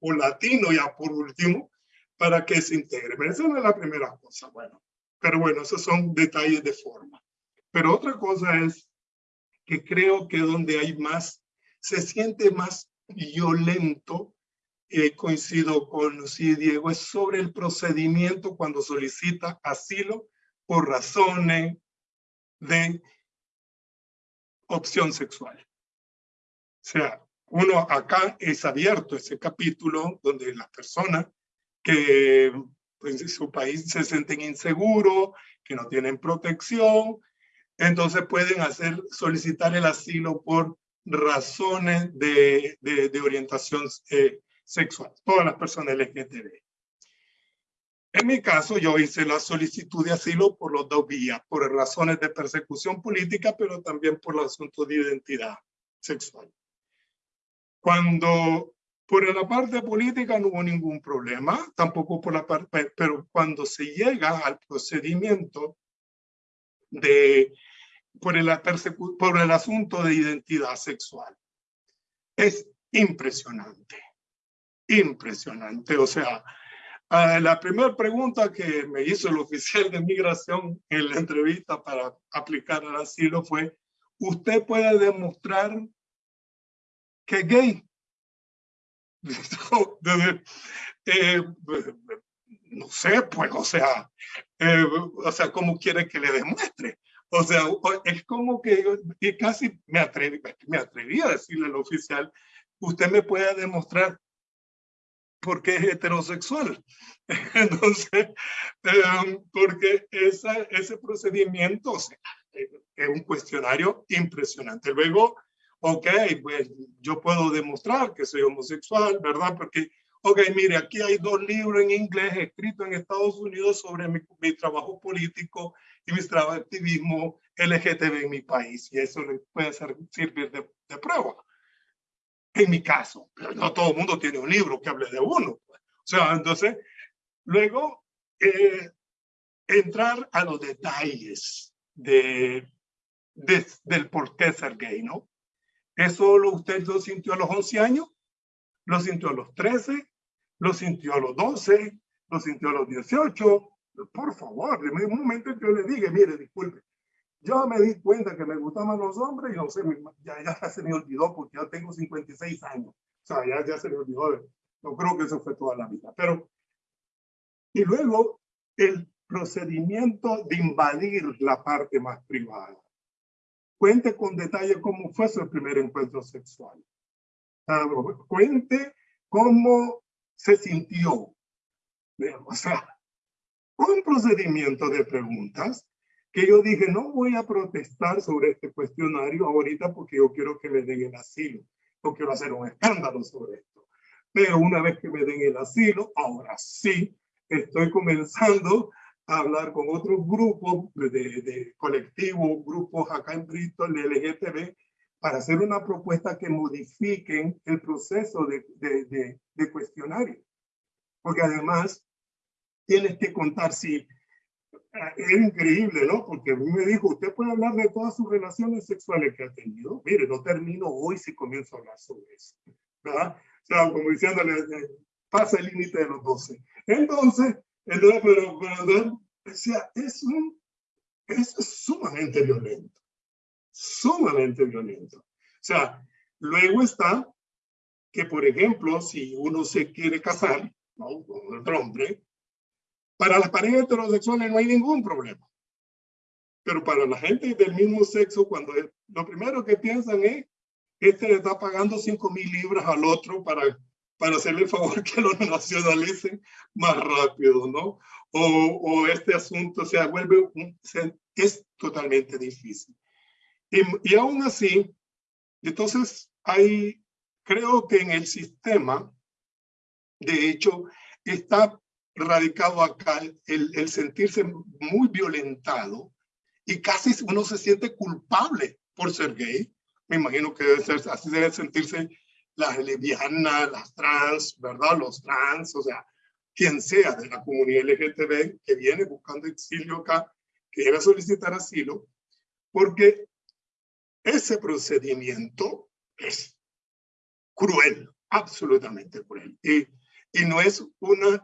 o, latino ya por último para que se integre. Pero esa no es la primera cosa. Bueno, pero bueno, esos son detalles de forma. Pero otra cosa es que creo que donde hay más, se siente más violento, eh, coincido con sí, Diego, es sobre el procedimiento cuando solicita asilo por razones de opción sexual. O sea, uno acá es abierto ese capítulo donde las personas que pues, en su país se sienten inseguros, que no tienen protección, entonces pueden hacer, solicitar el asilo por razones de, de, orientación eh, sexual, todas las personas LGTB. En mi caso, yo hice la solicitud de asilo por los dos vías, por razones de persecución política, pero también por el asunto de identidad sexual. Cuando por la parte política no hubo ningún problema, tampoco por la parte, pero cuando se llega al procedimiento de por el, por el asunto de identidad sexual. Es impresionante, impresionante. O sea, la primera pregunta que me hizo el oficial de migración en la entrevista para aplicar el asilo fue, ¿usted puede demostrar que es gay? Eh, no sé, pues, o sea, eh, o sea, ¿cómo quiere que le demuestre? O sea, es como que yo casi me atreví, me atreví a decirle al oficial, usted me puede demostrar por qué es heterosexual. Entonces, em, porque esa, ese procedimiento o sea, es un cuestionario impresionante. Luego, ok, pues yo puedo demostrar que soy homosexual, ¿verdad? Porque Ok, mire, aquí hay dos libros en inglés escritos en Estados Unidos sobre mi, trabajo político y mi trabajo activismo LGTB en mi país. Y eso le puede servir de, prueba. En mi caso, pero no todo el mundo tiene un libro que hable de uno. Pues. O sea, entonces, luego, eh, entrar a los detalles de, del por qué ser gay, ¿no? ¿Eso lo, usted lo sintió a los 11 años? ¿Lo sintió a los 13? lo sintió a los 12, lo sintió a los 18. Por favor, en un momento yo le dije, mire, disculpe, yo me di cuenta que me gustaban los hombres y no sé, ya, ya se me olvidó porque ya tengo 56 años. O sea, ya, ya se me olvidó. No creo que eso fue toda la vida. Pero, y luego el procedimiento de invadir la parte más privada. Cuente con detalle cómo fue su primer encuentro sexual. cuente cómo se sintió. O sea, un procedimiento de preguntas que yo dije, no voy a protestar sobre este cuestionario ahorita porque yo quiero que me den el asilo. No quiero hacer un escándalo sobre esto. Pero una vez que me den el asilo, ahora sí, estoy comenzando a hablar con otros grupos de, de colectivos, grupos acá en Bristol, de LGTB, para hacer una propuesta que modifiquen el proceso de, de, de, cuestionario. Porque además tienes que contar si es increíble, ¿no? Porque a mí me dijo, usted puede hablar de todas sus relaciones sexuales que ha tenido. Mire, no termino hoy si comienzo a hablar sobre eso. ¿verdad? O sea, como diciéndole, eh, pasa el límite de los 12. Entonces, entonces pero, pero o sea, es, un, es sumamente violento sumamente violento. O sea, luego está que, por ejemplo, si uno se quiere casar ¿no? con otro hombre, para las parejas heterosexuales no hay ningún problema. Pero para la gente del mismo sexo, cuando lo primero que piensan es, este le está pagando 5 mil libras al otro para, para hacerle el favor que lo nacionalicen más rápido, ¿no? O, o este asunto se vuelve, es totalmente difícil. Y, aún así, entonces hay, creo que en el sistema, de hecho, está radicado acá el, el sentirse muy violentado y casi uno se siente culpable por ser gay. Me imagino que debe ser, así debe sentirse las lesbianas, las trans, ¿verdad? Los trans, o sea, quien sea de la comunidad LGTB que viene buscando exilio acá, que quiere solicitar asilo, porque ese procedimiento es cruel, absolutamente cruel. Y, y no es una,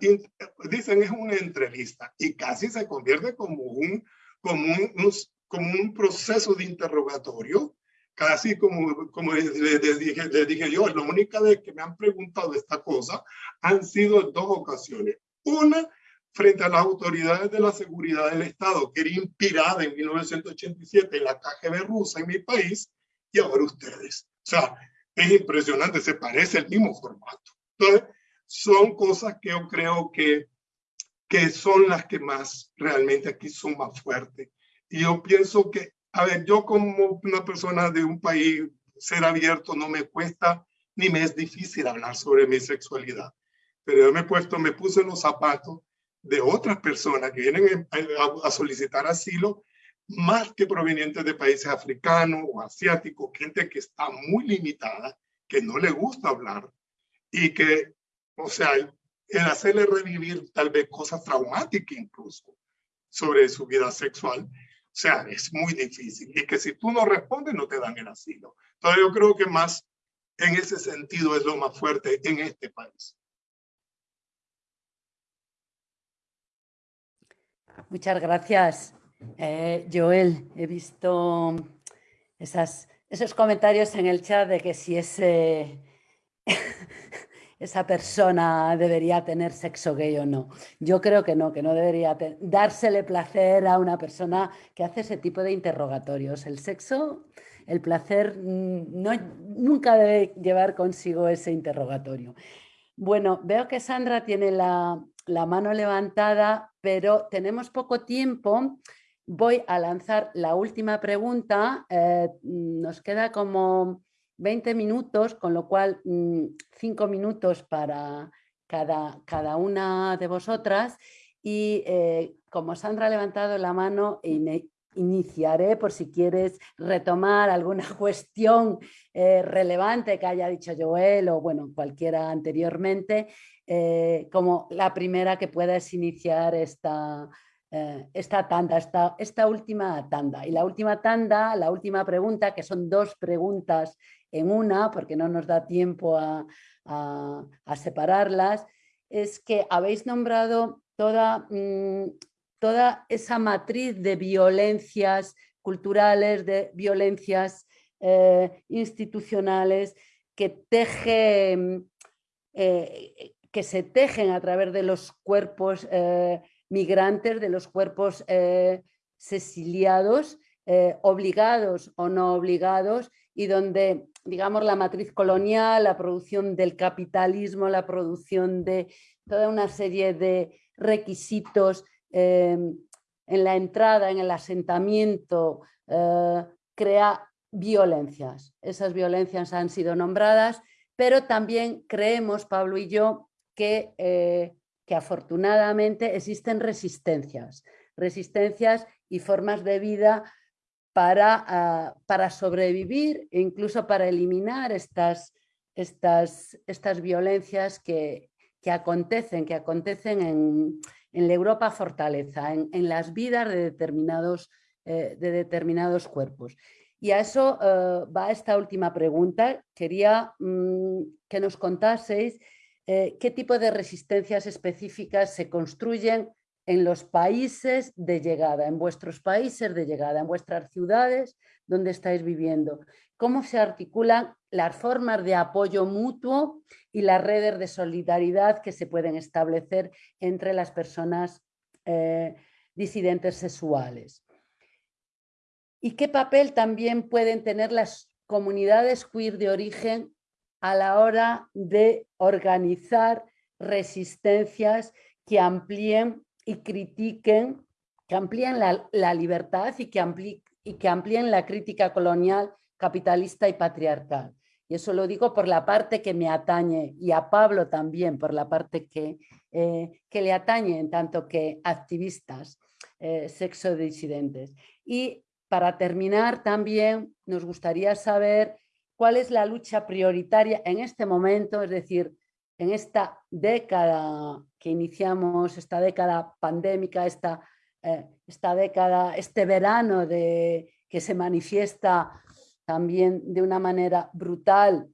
dicen es una entrevista y casi se convierte como un, como un, como un proceso de interrogatorio, casi como, como les, dije, les dije yo, la única vez que me han preguntado esta cosa han sido dos ocasiones. Una, frente a las autoridades de la seguridad del Estado, que era inspirada en 1987 en la KGB rusa en mi país, y ahora ustedes. O sea, es impresionante, se parece el mismo formato. Entonces, son cosas que yo creo que que son las que más realmente aquí son más fuertes. Y yo pienso que, a ver, yo como una persona de un país, ser abierto no me cuesta ni me es difícil hablar sobre mi sexualidad. Pero yo me he puesto, me puse los zapatos de otras personas que vienen a, solicitar asilo, más que provenientes de países africanos o asiáticos, gente que está muy limitada, que no le gusta hablar y que, o sea, el hacerle revivir tal vez cosas traumáticas incluso sobre su vida sexual, o sea, es muy difícil. Y que si tú no respondes, no te dan el asilo. Entonces yo creo que más en ese sentido es lo más fuerte en este país. Muchas gracias, eh, Joel. He visto esos comentarios en el chat de que si ese, esa persona debería tener sexo gay o no. Yo creo que no, que no debería dársele placer a una persona que hace ese tipo de interrogatorios. El sexo, el placer, mm, no, nunca debe llevar consigo ese interrogatorio. Bueno, veo que Sandra tiene la, la mano levantada, pero tenemos poco tiempo. Voy a lanzar la última pregunta. Eh, nos queda como 20 minutos, con lo cual 5 mm, minutos para cada, cada, una de vosotras. Y eh, como Sandra ha levantado la mano, iniciaré por si quieres retomar alguna cuestión eh, relevante que haya dicho Joel o bueno, cualquiera anteriormente, eh, como la primera que puedas iniciar esta, eh, esta tanda, esta, esta última tanda. Y la última tanda, la última pregunta, que son dos preguntas en una, porque no nos da tiempo a, a, separarlas, es que habéis nombrado toda, mm, toda esa matriz de violencias culturales, de violencias eh, institucionales que teje, eh, que se tejen a través de los cuerpos migrantes, de los cuerpos sesiliados, obligados o no obligados, y donde, digamos, la matriz colonial, la producción del capitalismo, la producción de toda una serie de requisitos Em, en la entrada, en el asentamiento, eh, crea violencias. Esas violencias han sido nombradas, pero también creemos, Pablo y yo, que, eh, que afortunadamente existen resistencias, resistencias y formas de vida para, ah, para sobrevivir e incluso para eliminar estas, estas, estas violencias que, que acontecen, que acontecen en, en la Europa fortaleza, en, las vidas de determinados, eh, de determinados cuerpos. Y a eso eh, va esta última pregunta. Quería mm, que nos contaseis eh, qué tipo de resistencias específicas se construyen en los países de llegada, en vuestros países de llegada, en vuestras ciudades donde estáis viviendo. Cómo se articulan las formas de apoyo mutuo y las redes de solidaridad que se pueden establecer entre las personas eh, disidentes sexuales. ¿Y qué papel también pueden tener las comunidades queer de origen a la hora de organizar resistencias que amplíen y critiquen, que amplíen la, libertad y que, y que amplíen la crítica colonial, capitalista y patriarcal? Y eso lo digo por la parte que me atañe y a Pablo también, por la parte que, eh, que le atañe en tanto que activistas eh, sexodisidentes. Y para terminar también nos gustaría saber cuál es la lucha prioritaria en este momento, es decir, en esta década que iniciamos, esta década pandémica, esta, eh, esta década, este verano de, que se manifiesta también de una manera brutal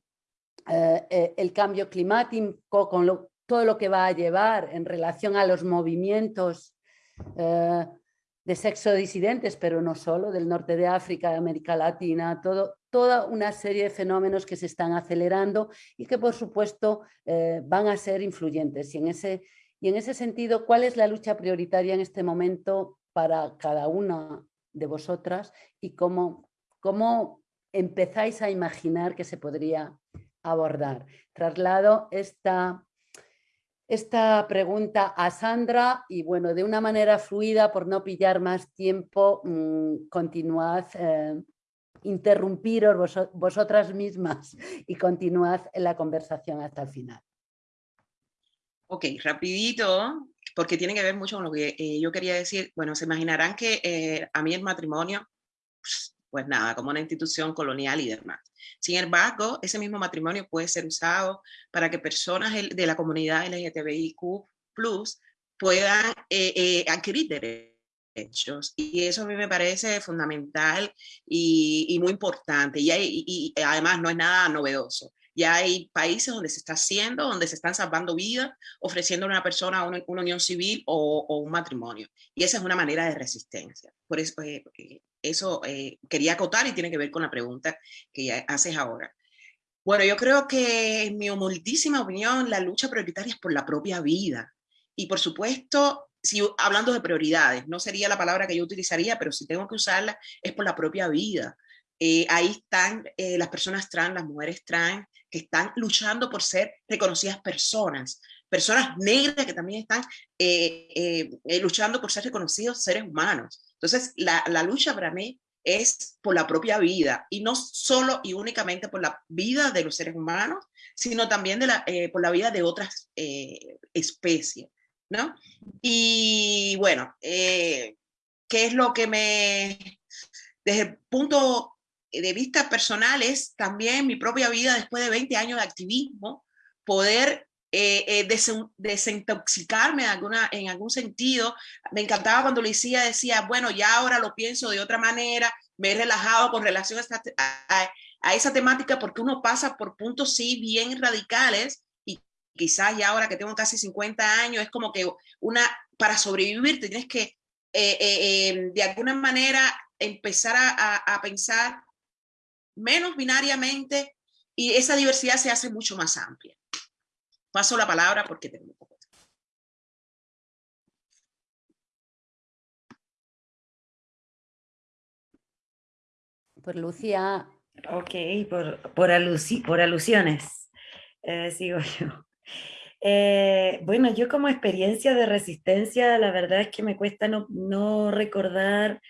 eh, eh, el cambio climático con todo lo que va a llevar en relación a los movimientos de sexo disidentes, pero no solo, del norte de África, de América Latina, todo, toda una serie de fenómenos que se están acelerando y que por supuesto van a ser influyentes. Y en, ese, y en ese sentido, ¿cuál es la lucha prioritaria en este momento para cada una de vosotras y cómo, cómo empezáis a imaginar que se podría abordar. Traslado esta, esta pregunta a Sandra y bueno, de una manera fluida, por no pillar más tiempo, mm, continuad, eh, interrumpiros vosotras mismas y continuad en la conversación hasta el final. Ok, rapidito, porque tiene que ver mucho con lo que eh, yo quería decir. Bueno, se imaginarán que eh, a mí el matrimonio, pues, nada, como una institución colonial y demás. Sin embargo, ese mismo matrimonio puede ser usado para que personas de la comunidad LGTBIQ puedan eh, eh, adquirir derechos. Y eso a mí me parece fundamental y, muy importante. Y, y, además no es nada novedoso. Ya hay países donde se está haciendo, donde se están salvando vidas, ofreciendo a una persona una, unión civil o, un matrimonio. Y esa es una manera de resistencia. Por eso, eh, eso eh, quería acotar y tiene que ver con la pregunta que haces ahora. Bueno, yo creo que en mi humildísima opinión, la lucha prioritaria es por la propia vida. Y por supuesto, si hablando de prioridades, no sería la palabra que yo utilizaría, pero si tengo que usarla, es por la propia vida. Eh, ahí están eh, las personas trans, las mujeres trans, que están luchando por ser reconocidas personas, personas negras que también están luchando por ser reconocidos seres humanos. Entonces, la, lucha para mí es por la propia vida y no solo y únicamente por la vida de los seres humanos, sino también la, eh, por la vida de otras eh, especies, ¿no? Y bueno, eh, ¿qué es lo que me, desde el punto de vista personal, es también mi propia vida después de 20 años de activismo, poder eh, eh desintoxicarme en, algún sentido. Me encantaba cuando Lucía decía, bueno, ya ahora lo pienso de otra manera, me he relajado con relación a, a, esa temática porque uno pasa por puntos sí bien radicales quizás ya ahora que tengo casi 50 años es como que una, para sobrevivir tienes que eh, eh, em, de alguna manera empezar a, a pensar menos binariamente y esa diversidad se hace mucho más amplia. Paso la palabra porque tengo poco Por Lucía. Ok, por, por, por alusiones. Eh, sigo yo. Eh, bueno, yo como experiencia de resistencia, la verdad es que me cuesta no, recordar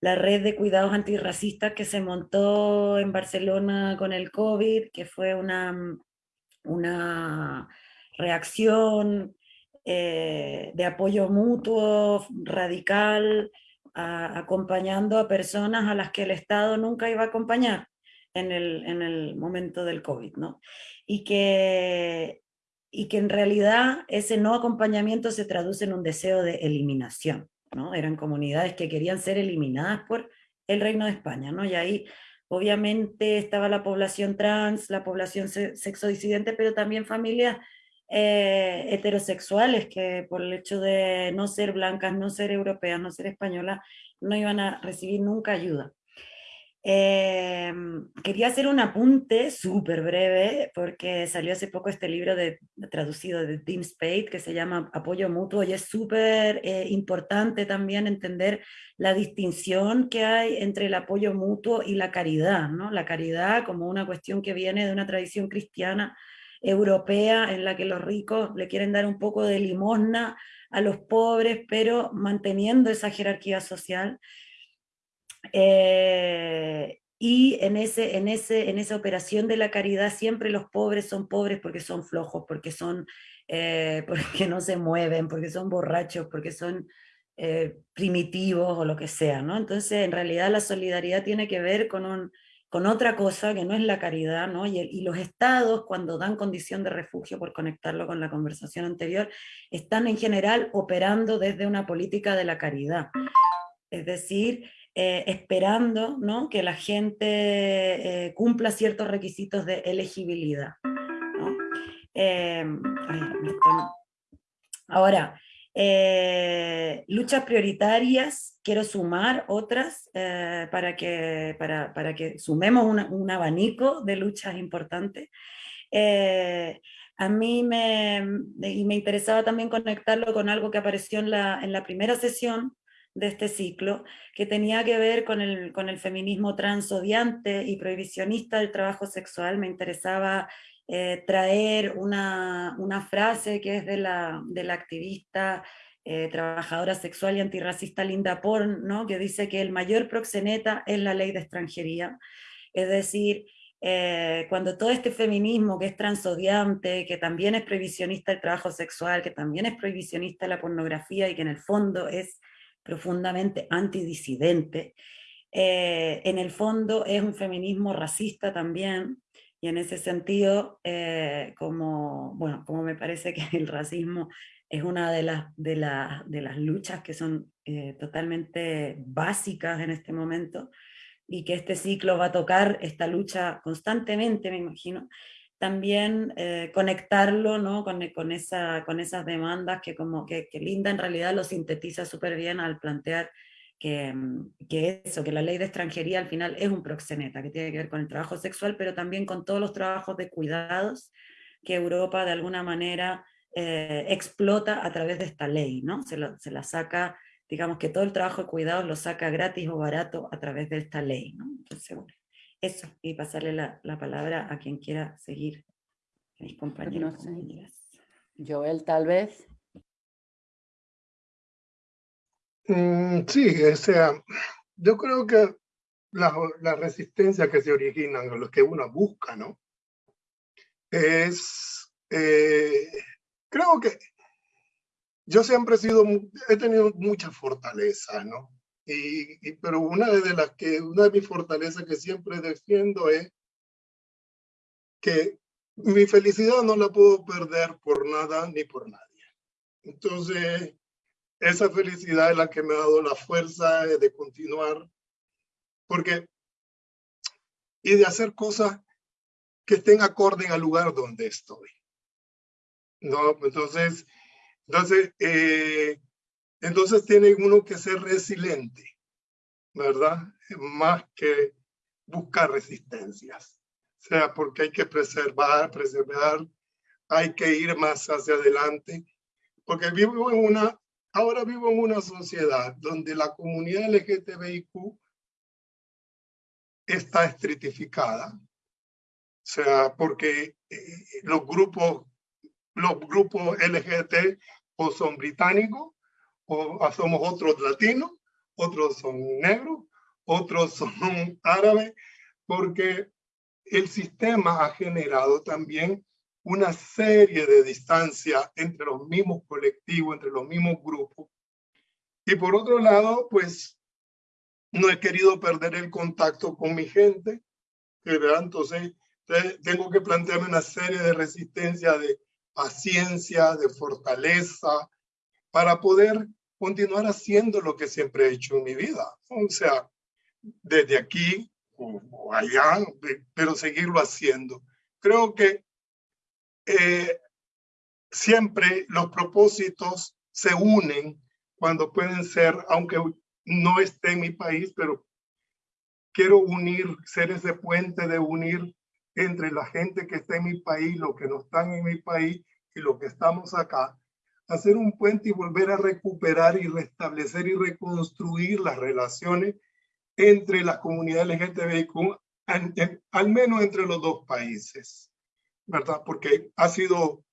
la red de cuidados antirracistas que se montó en Barcelona con el COVID, que fue una, una reacción eh, de apoyo mutuo, radical, acompañando a personas a las que el Estado nunca iba a acompañar en el, en el momento del COVID, ¿no? Y que, y que en realidad ese no acompañamiento se traduce en un deseo de eliminación, ¿no? Eran comunidades que querían ser eliminadas por el Reino de España, ¿no? Y ahí Obviamente estaba la población trans, la población sexodisidente, pero también familias eh, heterosexuales que por el hecho de no ser blancas, no ser europeas, no ser españolas, no iban a recibir nunca ayuda. Em, quería hacer un apunte súper breve, porque salió hace poco este libro de, traducido de Dean Spade, que se llama Apoyo Mutuo, y es súper eh, importante también entender la distinción que hay entre el apoyo mutuo y la caridad, ¿no? La caridad como una cuestión que viene de una tradición cristiana europea en la que los ricos le quieren dar un poco de limosna a los pobres, pero manteniendo esa jerarquía social, eh, y en, ese, en, ese, en esa operación de la caridad siempre los pobres son pobres porque son flojos, porque, son, eh, porque no se mueven, porque son borrachos, porque son eh, primitivos o lo que sea. ¿no? Entonces en realidad la solidaridad tiene que ver con, un, con otra cosa que no es la caridad, ¿no? Y, y, los estados cuando dan condición de refugio, por conectarlo con la conversación anterior, están en general operando desde una política de la caridad. Es decir, eh, esperando que la gente eh, cumpla ciertos requisitos de elegibilidad. Em, ahora, eh, luchas prioritarias, quiero sumar otras para, que, para, para, que sumemos un abanico de luchas importantes. a mí me, me interesaba también conectarlo con algo que apareció en la, en la primera sesión, de este ciclo, que tenía que ver con el, con el feminismo transodiante y prohibicionista del trabajo sexual. Me interesaba eh, traer una, frase que es de la, de la activista eh, trabajadora sexual y antirracista Linda Porn, ¿no? que dice que el mayor proxeneta es la ley de extranjería. Es decir, eh, cuando todo este feminismo que es transodiante, que también es prohibicionista el trabajo sexual, que también es prohibicionista la pornografía y que en el fondo es profundamente antidisidente, en el fondo es un feminismo racista también, y en ese sentido, eh, como, bueno, como me parece que el racismo es una de las, de de las luchas que son eh, totalmente básicas en este momento, y que este ciclo va a tocar esta lucha constantemente, me imagino, también eh, conectarlo ¿no? con, con, esa, con esas demandas que, como que, que Linda en realidad lo sintetiza súper bien al plantear Mm, que, eso, que la ley de extranjería al final es un proxeneta, que tiene que ver con el trabajo sexual, pero también con todos los trabajos de cuidados que Europa de alguna manera eh, explota a través de esta ley, ¿no? Se, se, la saca, digamos que todo el trabajo de cuidados lo saca gratis o barato a través de esta ley, ¿no? Entonces, eso, y pasarle la, la palabra a quien quiera seguir, mis compañeros. Joel, tal vez. Mm, sí, o sea, yo creo que la, la resistencia que se originan, o lo que uno busca, ¿no? Es, eh, creo que yo siempre he sido, he tenido mucha fortaleza, ¿no? Y, pero una de las que, una de mis fortalezas que siempre defiendo es que mi felicidad no la puedo perder por nada ni por nadie. Entonces, esa felicidad es la que me ha dado la fuerza de continuar, porque, y de hacer cosas que estén acorde al lugar donde estoy. No, entonces, entonces, eh, entonces tiene uno que ser resiliente, ¿verdad? Más que buscar resistencias. O sea, porque hay que preservar, preservar, hay que ir más hacia adelante, porque vivo en una Ahora vivo en una sociedad donde la comunidad LGTBIQ está estratificada. O sea, porque eh, los grupos, los grupos LGBT o son británicos, o somos otros latinos, otros son negros, otros son árabes, porque el sistema ha generado también una serie de distancia entre los mismos colectivos, entre los mismos grupos. Y por otro lado, pues no he querido perder el contacto con mi gente, ¿verdad? Entonces, tengo que plantearme una serie de resistencia, de paciencia, de fortaleza, para poder continuar haciendo lo que siempre he hecho en mi vida. O sea, desde aquí o allá, pero seguirlo haciendo. Creo que eh, siempre los propósitos se unen cuando pueden ser, aunque no esté en mi país, pero quiero unir, ser ese puente de unir entre la gente que está en mi país, los que no están en mi país y los que estamos acá, hacer un puente y volver a recuperar y restablecer y reconstruir las relaciones entre las comunidades LGTBIQ, al menos entre los dos países. ¿verdad? Porque ha sido,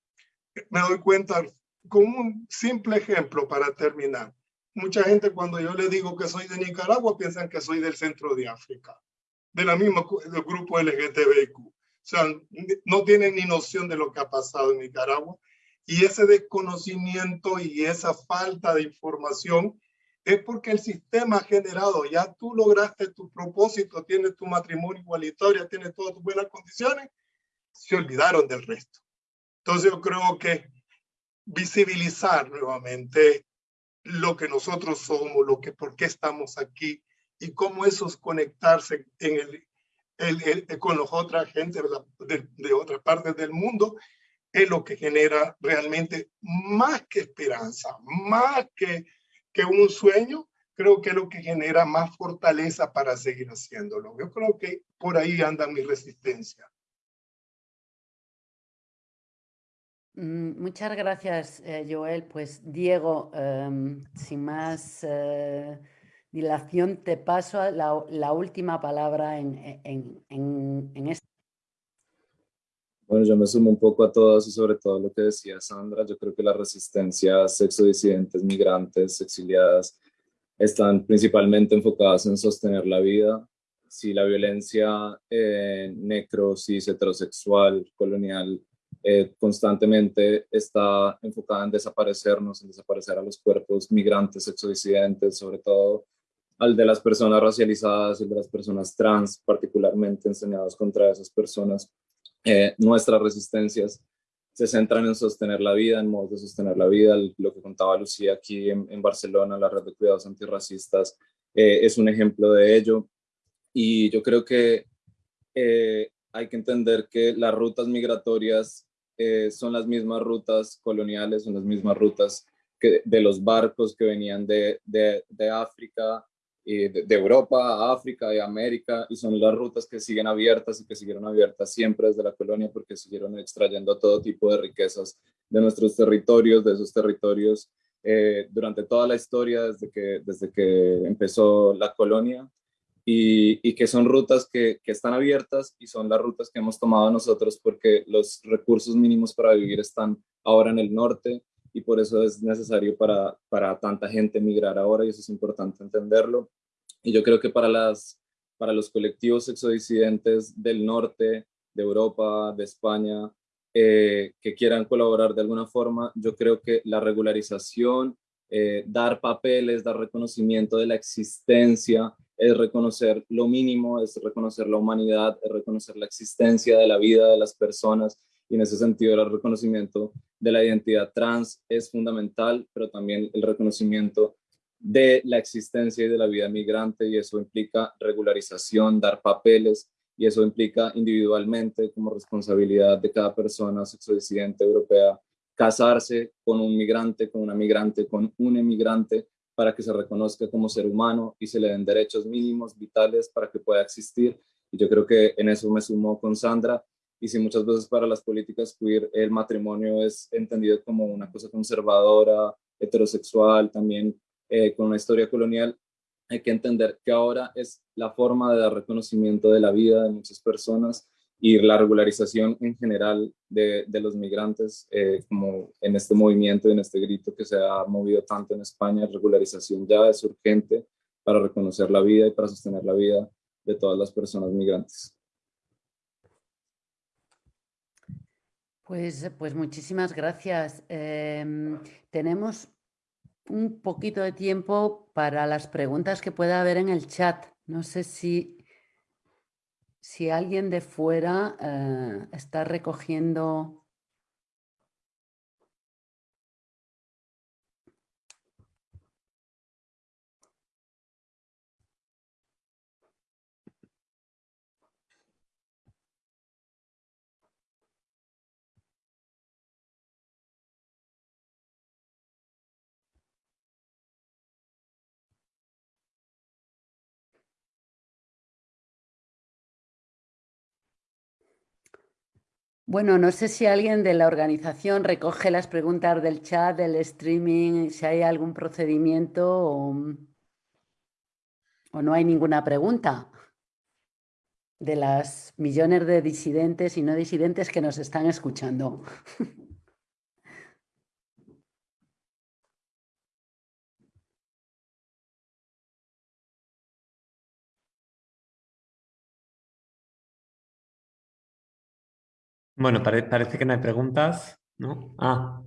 me doy cuenta, con un simple ejemplo para terminar. Mucha gente cuando yo le digo que soy de Nicaragua piensan que soy del centro de África, de la misma del grupo LGTBIQ. O sea, no tienen ni noción de lo que ha pasado en Nicaragua. Y ese desconocimiento y esa falta de información es porque el sistema ha generado, ya tú lograste tu propósito, tienes tu matrimonio igualitario, tienes todas tus buenas condiciones, se olvidaron del resto. Entonces yo creo que visibilizar nuevamente lo que nosotros somos, lo que, por qué estamos aquí y cómo eso es conectarse con los otra gente de, de otras partes del mundo es lo que genera realmente más que esperanza, más que, que un sueño, creo que es lo que genera más fortaleza para seguir haciéndolo. Yo creo que por ahí anda mi resistencia. Mm, muchas gracias, eh, Joel. Pues Diego, em, sin más eh, dilación, te paso la, la última palabra en, en, en, en este. Bueno, yo me sumo un poco a todos y sobre todo lo que decía Sandra. Yo creo que las resistencias sexodisidentes, migrantes, exiliadas, están principalmente enfocadas en sostener la vida. Si la violencia eh, necro, cis, heterosexual, colonial, eh, constantemente está enfocada en desaparecernos, en desaparecer a los cuerpos migrantes, sexodisidentes, sobre todo al de las personas racializadas, el de las personas trans, particularmente enseñados contra esas personas. Eh, nuestras resistencias se centran en sostener la vida, en modos de sostener la vida. Lo que contaba Lucía aquí en, Barcelona, la red de cuidados antirracistas, eh, es un ejemplo de ello. Y yo creo que eh, hay que entender que las rutas migratorias son las mismas rutas coloniales, son las mismas rutas que, de los barcos que venían de, de, de África, de, Europa a África y América, y son las rutas que siguen abiertas y que siguieron abiertas siempre desde la colonia porque siguieron extrayendo todo tipo de riquezas de nuestros territorios, de esos territorios, eh, durante toda la historia, desde que, desde que empezó la colonia, y, y que son rutas que, que, están abiertas y son las rutas que hemos tomado nosotros porque los recursos mínimos para vivir están ahora en el norte y por eso es necesario para, para tanta gente migrar ahora y eso es importante entenderlo. Y yo creo que para, las, para los colectivos exodisidentes del norte, de Europa, de España, eh, que quieran colaborar de alguna forma, yo creo que la regularización, eh, dar papeles, dar reconocimiento de la existencia, es reconocer lo mínimo, es reconocer la humanidad, es reconocer la existencia de la vida de las personas y en ese sentido el reconocimiento de la identidad trans es fundamental, pero también el reconocimiento de la existencia y de la vida migrante y eso implica regularización, dar papeles y eso implica individualmente como responsabilidad de cada persona sexodisidente europea casarse con un migrante, con una migrante, con un emigrante para que se reconozca como ser humano y se le den derechos mínimos, vitales para que pueda existir. Y yo creo que en eso me sumo con Sandra y si muchas veces para las políticas queer el matrimonio es entendido como una cosa conservadora, heterosexual, también eh, con una historia colonial, hay que entender que ahora es la forma de dar reconocimiento de la vida de muchas personas y la regularización en general de, los migrantes, eh, como en este movimiento en este grito que se ha movido tanto en España, regularización ya es urgente para reconocer la vida y para sostener la vida de todas las personas migrantes. Pues, pues muchísimas gracias. Em, tenemos un poquito de tiempo para las preguntas que pueda haber en el chat. No sé si, si alguien de fuera eh, está recogiendo Bueno, no sé si alguien de la organización recoge las preguntas del chat, del streaming, si hay algún procedimiento o, no hay ninguna pregunta de las millones de disidentes y no disidentes que nos están escuchando. Bueno, parece que no hay preguntas, ¿no? Ah,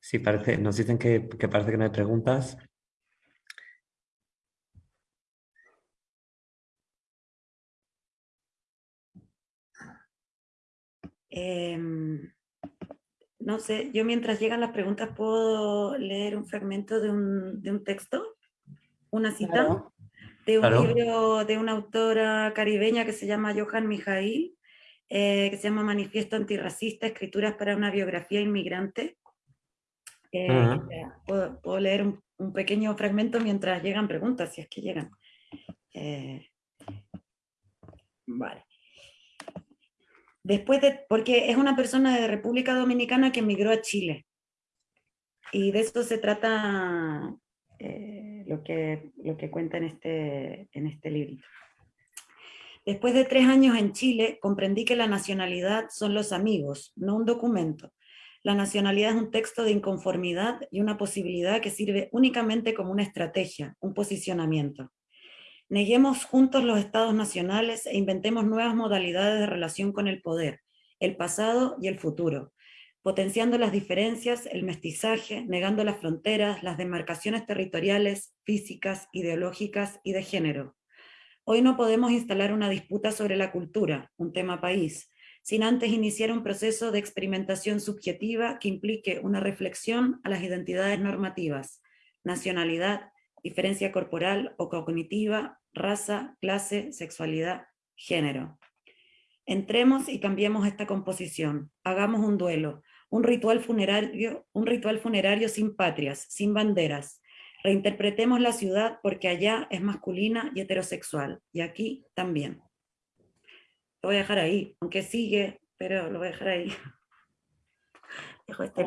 sí, parece, nos dicen que, parece que no hay preguntas. Em, no sé, yo mientras llegan las preguntas puedo leer un fragmento de un, texto, una cita, de un libro de una autora caribeña que se llama Johan Mijail, eh, que se llama Manifiesto Antirracista, Escrituras para una Biografía Inmigrante. Eh, puedo, leer un, pequeño fragmento mientras llegan preguntas, si es que llegan. Eh, vale. Después de, porque es una persona de República Dominicana que emigró a Chile. Y de eso se trata lo, que, lo que cuenta en este, en este librito. Después de tres años en Chile, comprendí que la nacionalidad son los amigos, no un documento. La nacionalidad es un texto de inconformidad y una posibilidad que sirve únicamente como una estrategia, un posicionamiento. Neguemos juntos los estados nacionales e inventemos nuevas modalidades de relación con el poder, el pasado y el futuro, potenciando las diferencias, el mestizaje, negando las fronteras, las demarcaciones territoriales, físicas, ideológicas y de género. Hoy no podemos instalar una disputa sobre la cultura, un tema país, sin antes iniciar un proceso de experimentación subjetiva que implique una reflexión a las identidades normativas, nacionalidad, diferencia corporal o cognitiva, raza, clase, sexualidad, género. Entremos y cambiemos esta composición, hagamos un duelo, un ritual funerario, un ritual funerario sin patrias, sin banderas. Reinterpretemos la ciudad porque allá es masculina y heterosexual, y aquí también. Lo voy a dejar ahí, aunque sigue, pero lo voy a dejar ahí. Este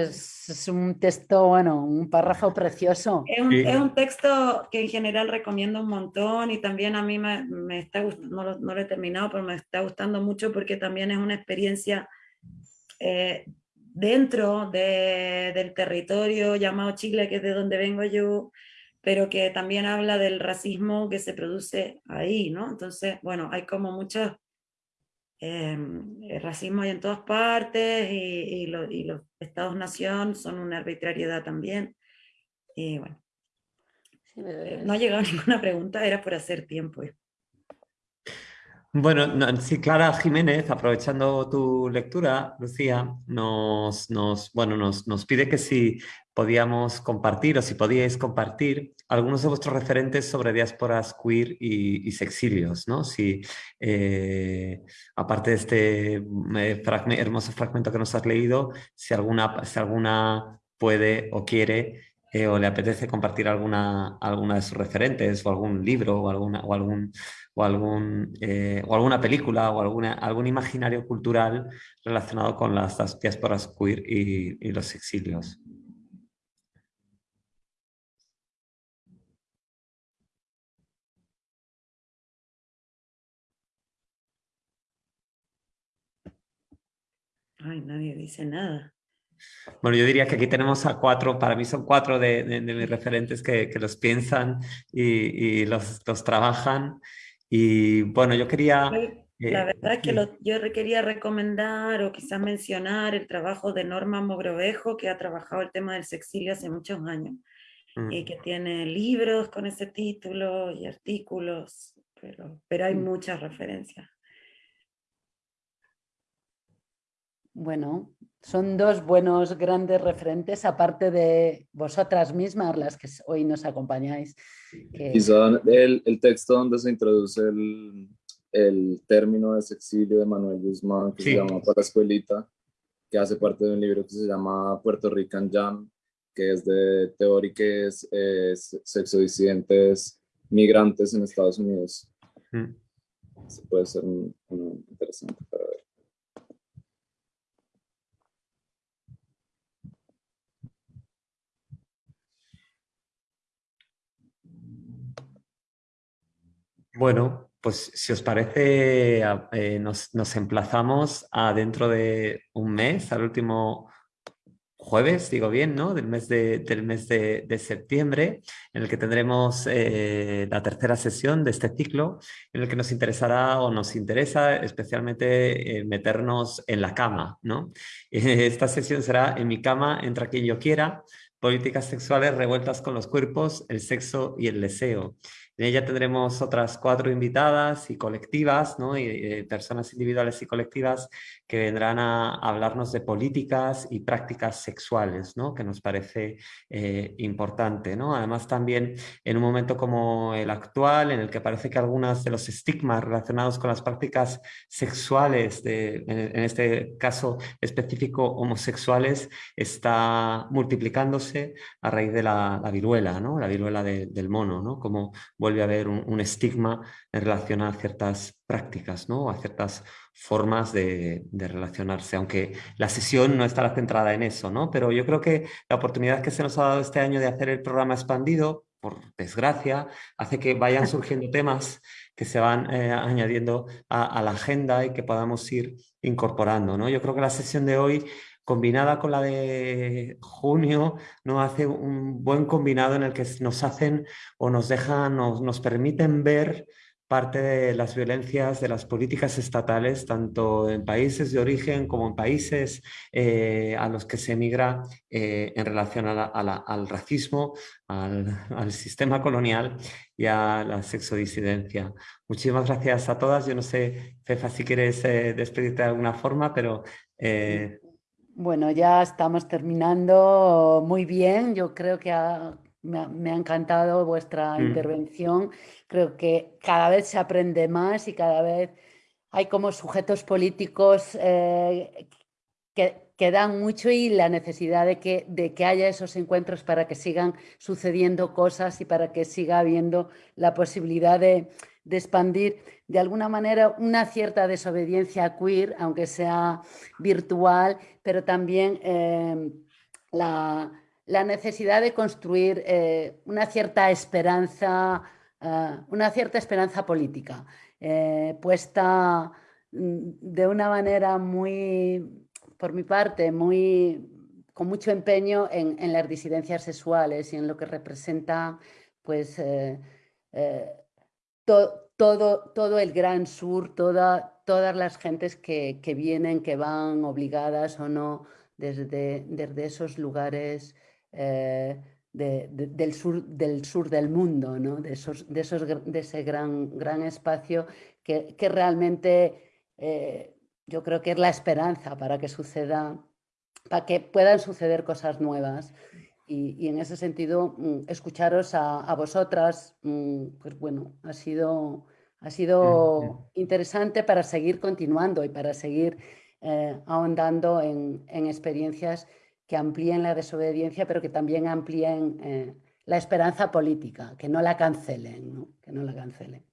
es, un texto, bueno, un párrafo precioso. Es un, texto que en general recomiendo un montón y también a mí me, me está gustando, no, no, lo, he terminado, pero me está gustando mucho porque también es una experiencia eh, dentro de, del territorio llamado Chile, que es de donde vengo yo, pero que también habla del racismo que se produce ahí, ¿no? Entonces, bueno, hay como muchos Em, el racismo hay en todas partes y, los estados-nación son una arbitrariedad también. Y bueno, eh, no ha llegado ninguna pregunta, era por hacer tiempo. Bueno, sí, Clara Jiménez, aprovechando tu lectura, Lucía, nos, nos, bueno, nos, nos pide que si podíamos compartir o si podíais compartir algunos de vuestros referentes sobre diásporas queer y, sexilios, ¿no? Si, eh, aparte de este eh, hermoso fragmento que nos has leído, si alguna, si alguna puede o quiere eh, o le apetece compartir alguna, alguna de sus referentes o algún libro o, alguna, o, algún, o, algún, o alguna película o alguna, algún imaginario cultural relacionado con las diásporas queer y los exilios. Ay, nadie dice nada. Bueno, yo diría que aquí tenemos a cuatro, para mí son cuatro de, mis referentes que, los piensan y, los, trabajan. Y bueno, yo quería... La verdad es que yo quería recomendar o quizás mencionar el trabajo de Norma Mogrovejo, que ha trabajado el tema del sexilio hace muchos años mm. y que tiene libros con ese título y artículos, pero, pero hay mm. muchas referencias. Bueno, son dos buenos grandes referentes, aparte de vosotras mismas, las que hoy nos acompañáis. Y son el, el, texto donde se introduce el, el, término de sexilio de Manuel Guzmán, que se llama Para Escuelita, que hace parte de un libro que se llama Puerto Rican Jam, que es de teóricos sexodisidentes migrantes en Estados Unidos. Mm. puede ser interesante para ver. Bueno, pues si os parece, eh, nos, emplazamos a dentro de un mes, al último jueves, digo bien, ¿no? Del mes de, del mes de, septiembre, en el que tendremos eh, la tercera sesión de este ciclo, en el que nos interesará o nos interesa especialmente eh, meternos en la cama, ¿no? Esta sesión será En mi cama, entra quien yo quiera, políticas sexuales revueltas con los cuerpos, el sexo y el deseo. Ella tendremos otras cuatro invitadas y colectivas, ¿no? y, eh, personas individuales y colectivas que vendrán a hablarnos de políticas y prácticas sexuales, ¿no? que nos parece eh, importante. ¿no? Además también en un momento como el actual, en el que parece que algunos de los estigmas relacionados con las prácticas sexuales, de, en, este caso específico homosexuales, está multiplicándose a raíz de la, viruela, ¿no? la viruela del mono, ¿no? como vuelve a haber un, estigma en relación a ciertas prácticas, ¿no? a ciertas formas de, relacionarse, aunque la sesión no estará centrada en eso, ¿no? pero yo creo que la oportunidad que se nos ha dado este año de hacer el programa expandido por desgracia, hace que vayan surgiendo temas que se van eh, añadiendo a, la agenda y que podamos ir incorporando. ¿no? Yo creo que la sesión de hoy, combinada con la de junio, nos hace un buen combinado en el que nos hacen o nos dejan, nos, nos permiten ver parte de las violencias de las políticas estatales, tanto en países de origen como en países eh, a los que se emigra eh, en relación al racismo, al, sistema colonial y a la sexodisidencia. Muchísimas gracias a todas. Yo no sé, Fefa, si quieres eh, despedirte de alguna forma, pero... Bueno, ya estamos terminando muy bien. Yo creo que me, ha, encantado vuestra mm. intervención creo que cada vez se aprende más y cada vez hay como sujetos políticos eh, que, que, dan mucho y la necesidad de que, de que haya esos encuentros para que sigan sucediendo cosas y para que siga habiendo la posibilidad de, de expandir de alguna manera una cierta desobediencia queer, aunque sea virtual, pero también eh, la, la, necesidad de construir eh, una cierta esperanza eh, una cierta esperanza política, eh, puesta mm, de una manera muy, por mi parte, muy con mucho empeño en, las disidencias sexuales y en lo que representa pues, todo, todo el gran sur, toda, todas las gentes que, vienen, que van obligadas o no desde, desde esos lugares del, sur, del sur del mundo, ¿no? de, esos, de, esos, de ese gran, gran espacio que, que realmente eh, yo creo que es la esperanza para que suceda, para que puedan suceder cosas nuevas. Y, y en ese sentido, mm, escucharos a, a, vosotras, mm, pues bueno, ha sido, ha sido interesante para seguir continuando y para seguir eh, ahondando en, en experiencias que amplíen la desobediencia, pero que también amplíen eh, la esperanza política, que no la cancelen, que no la cancelen.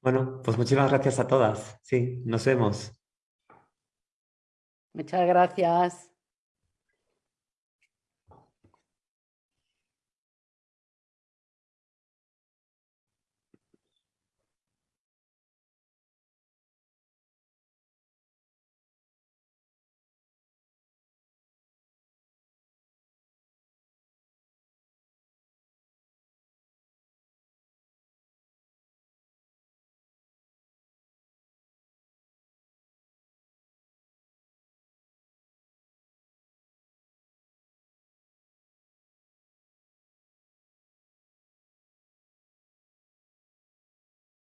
Bueno, pues muchísimas gracias a todas. Sí, nos vemos. Muchas gracias.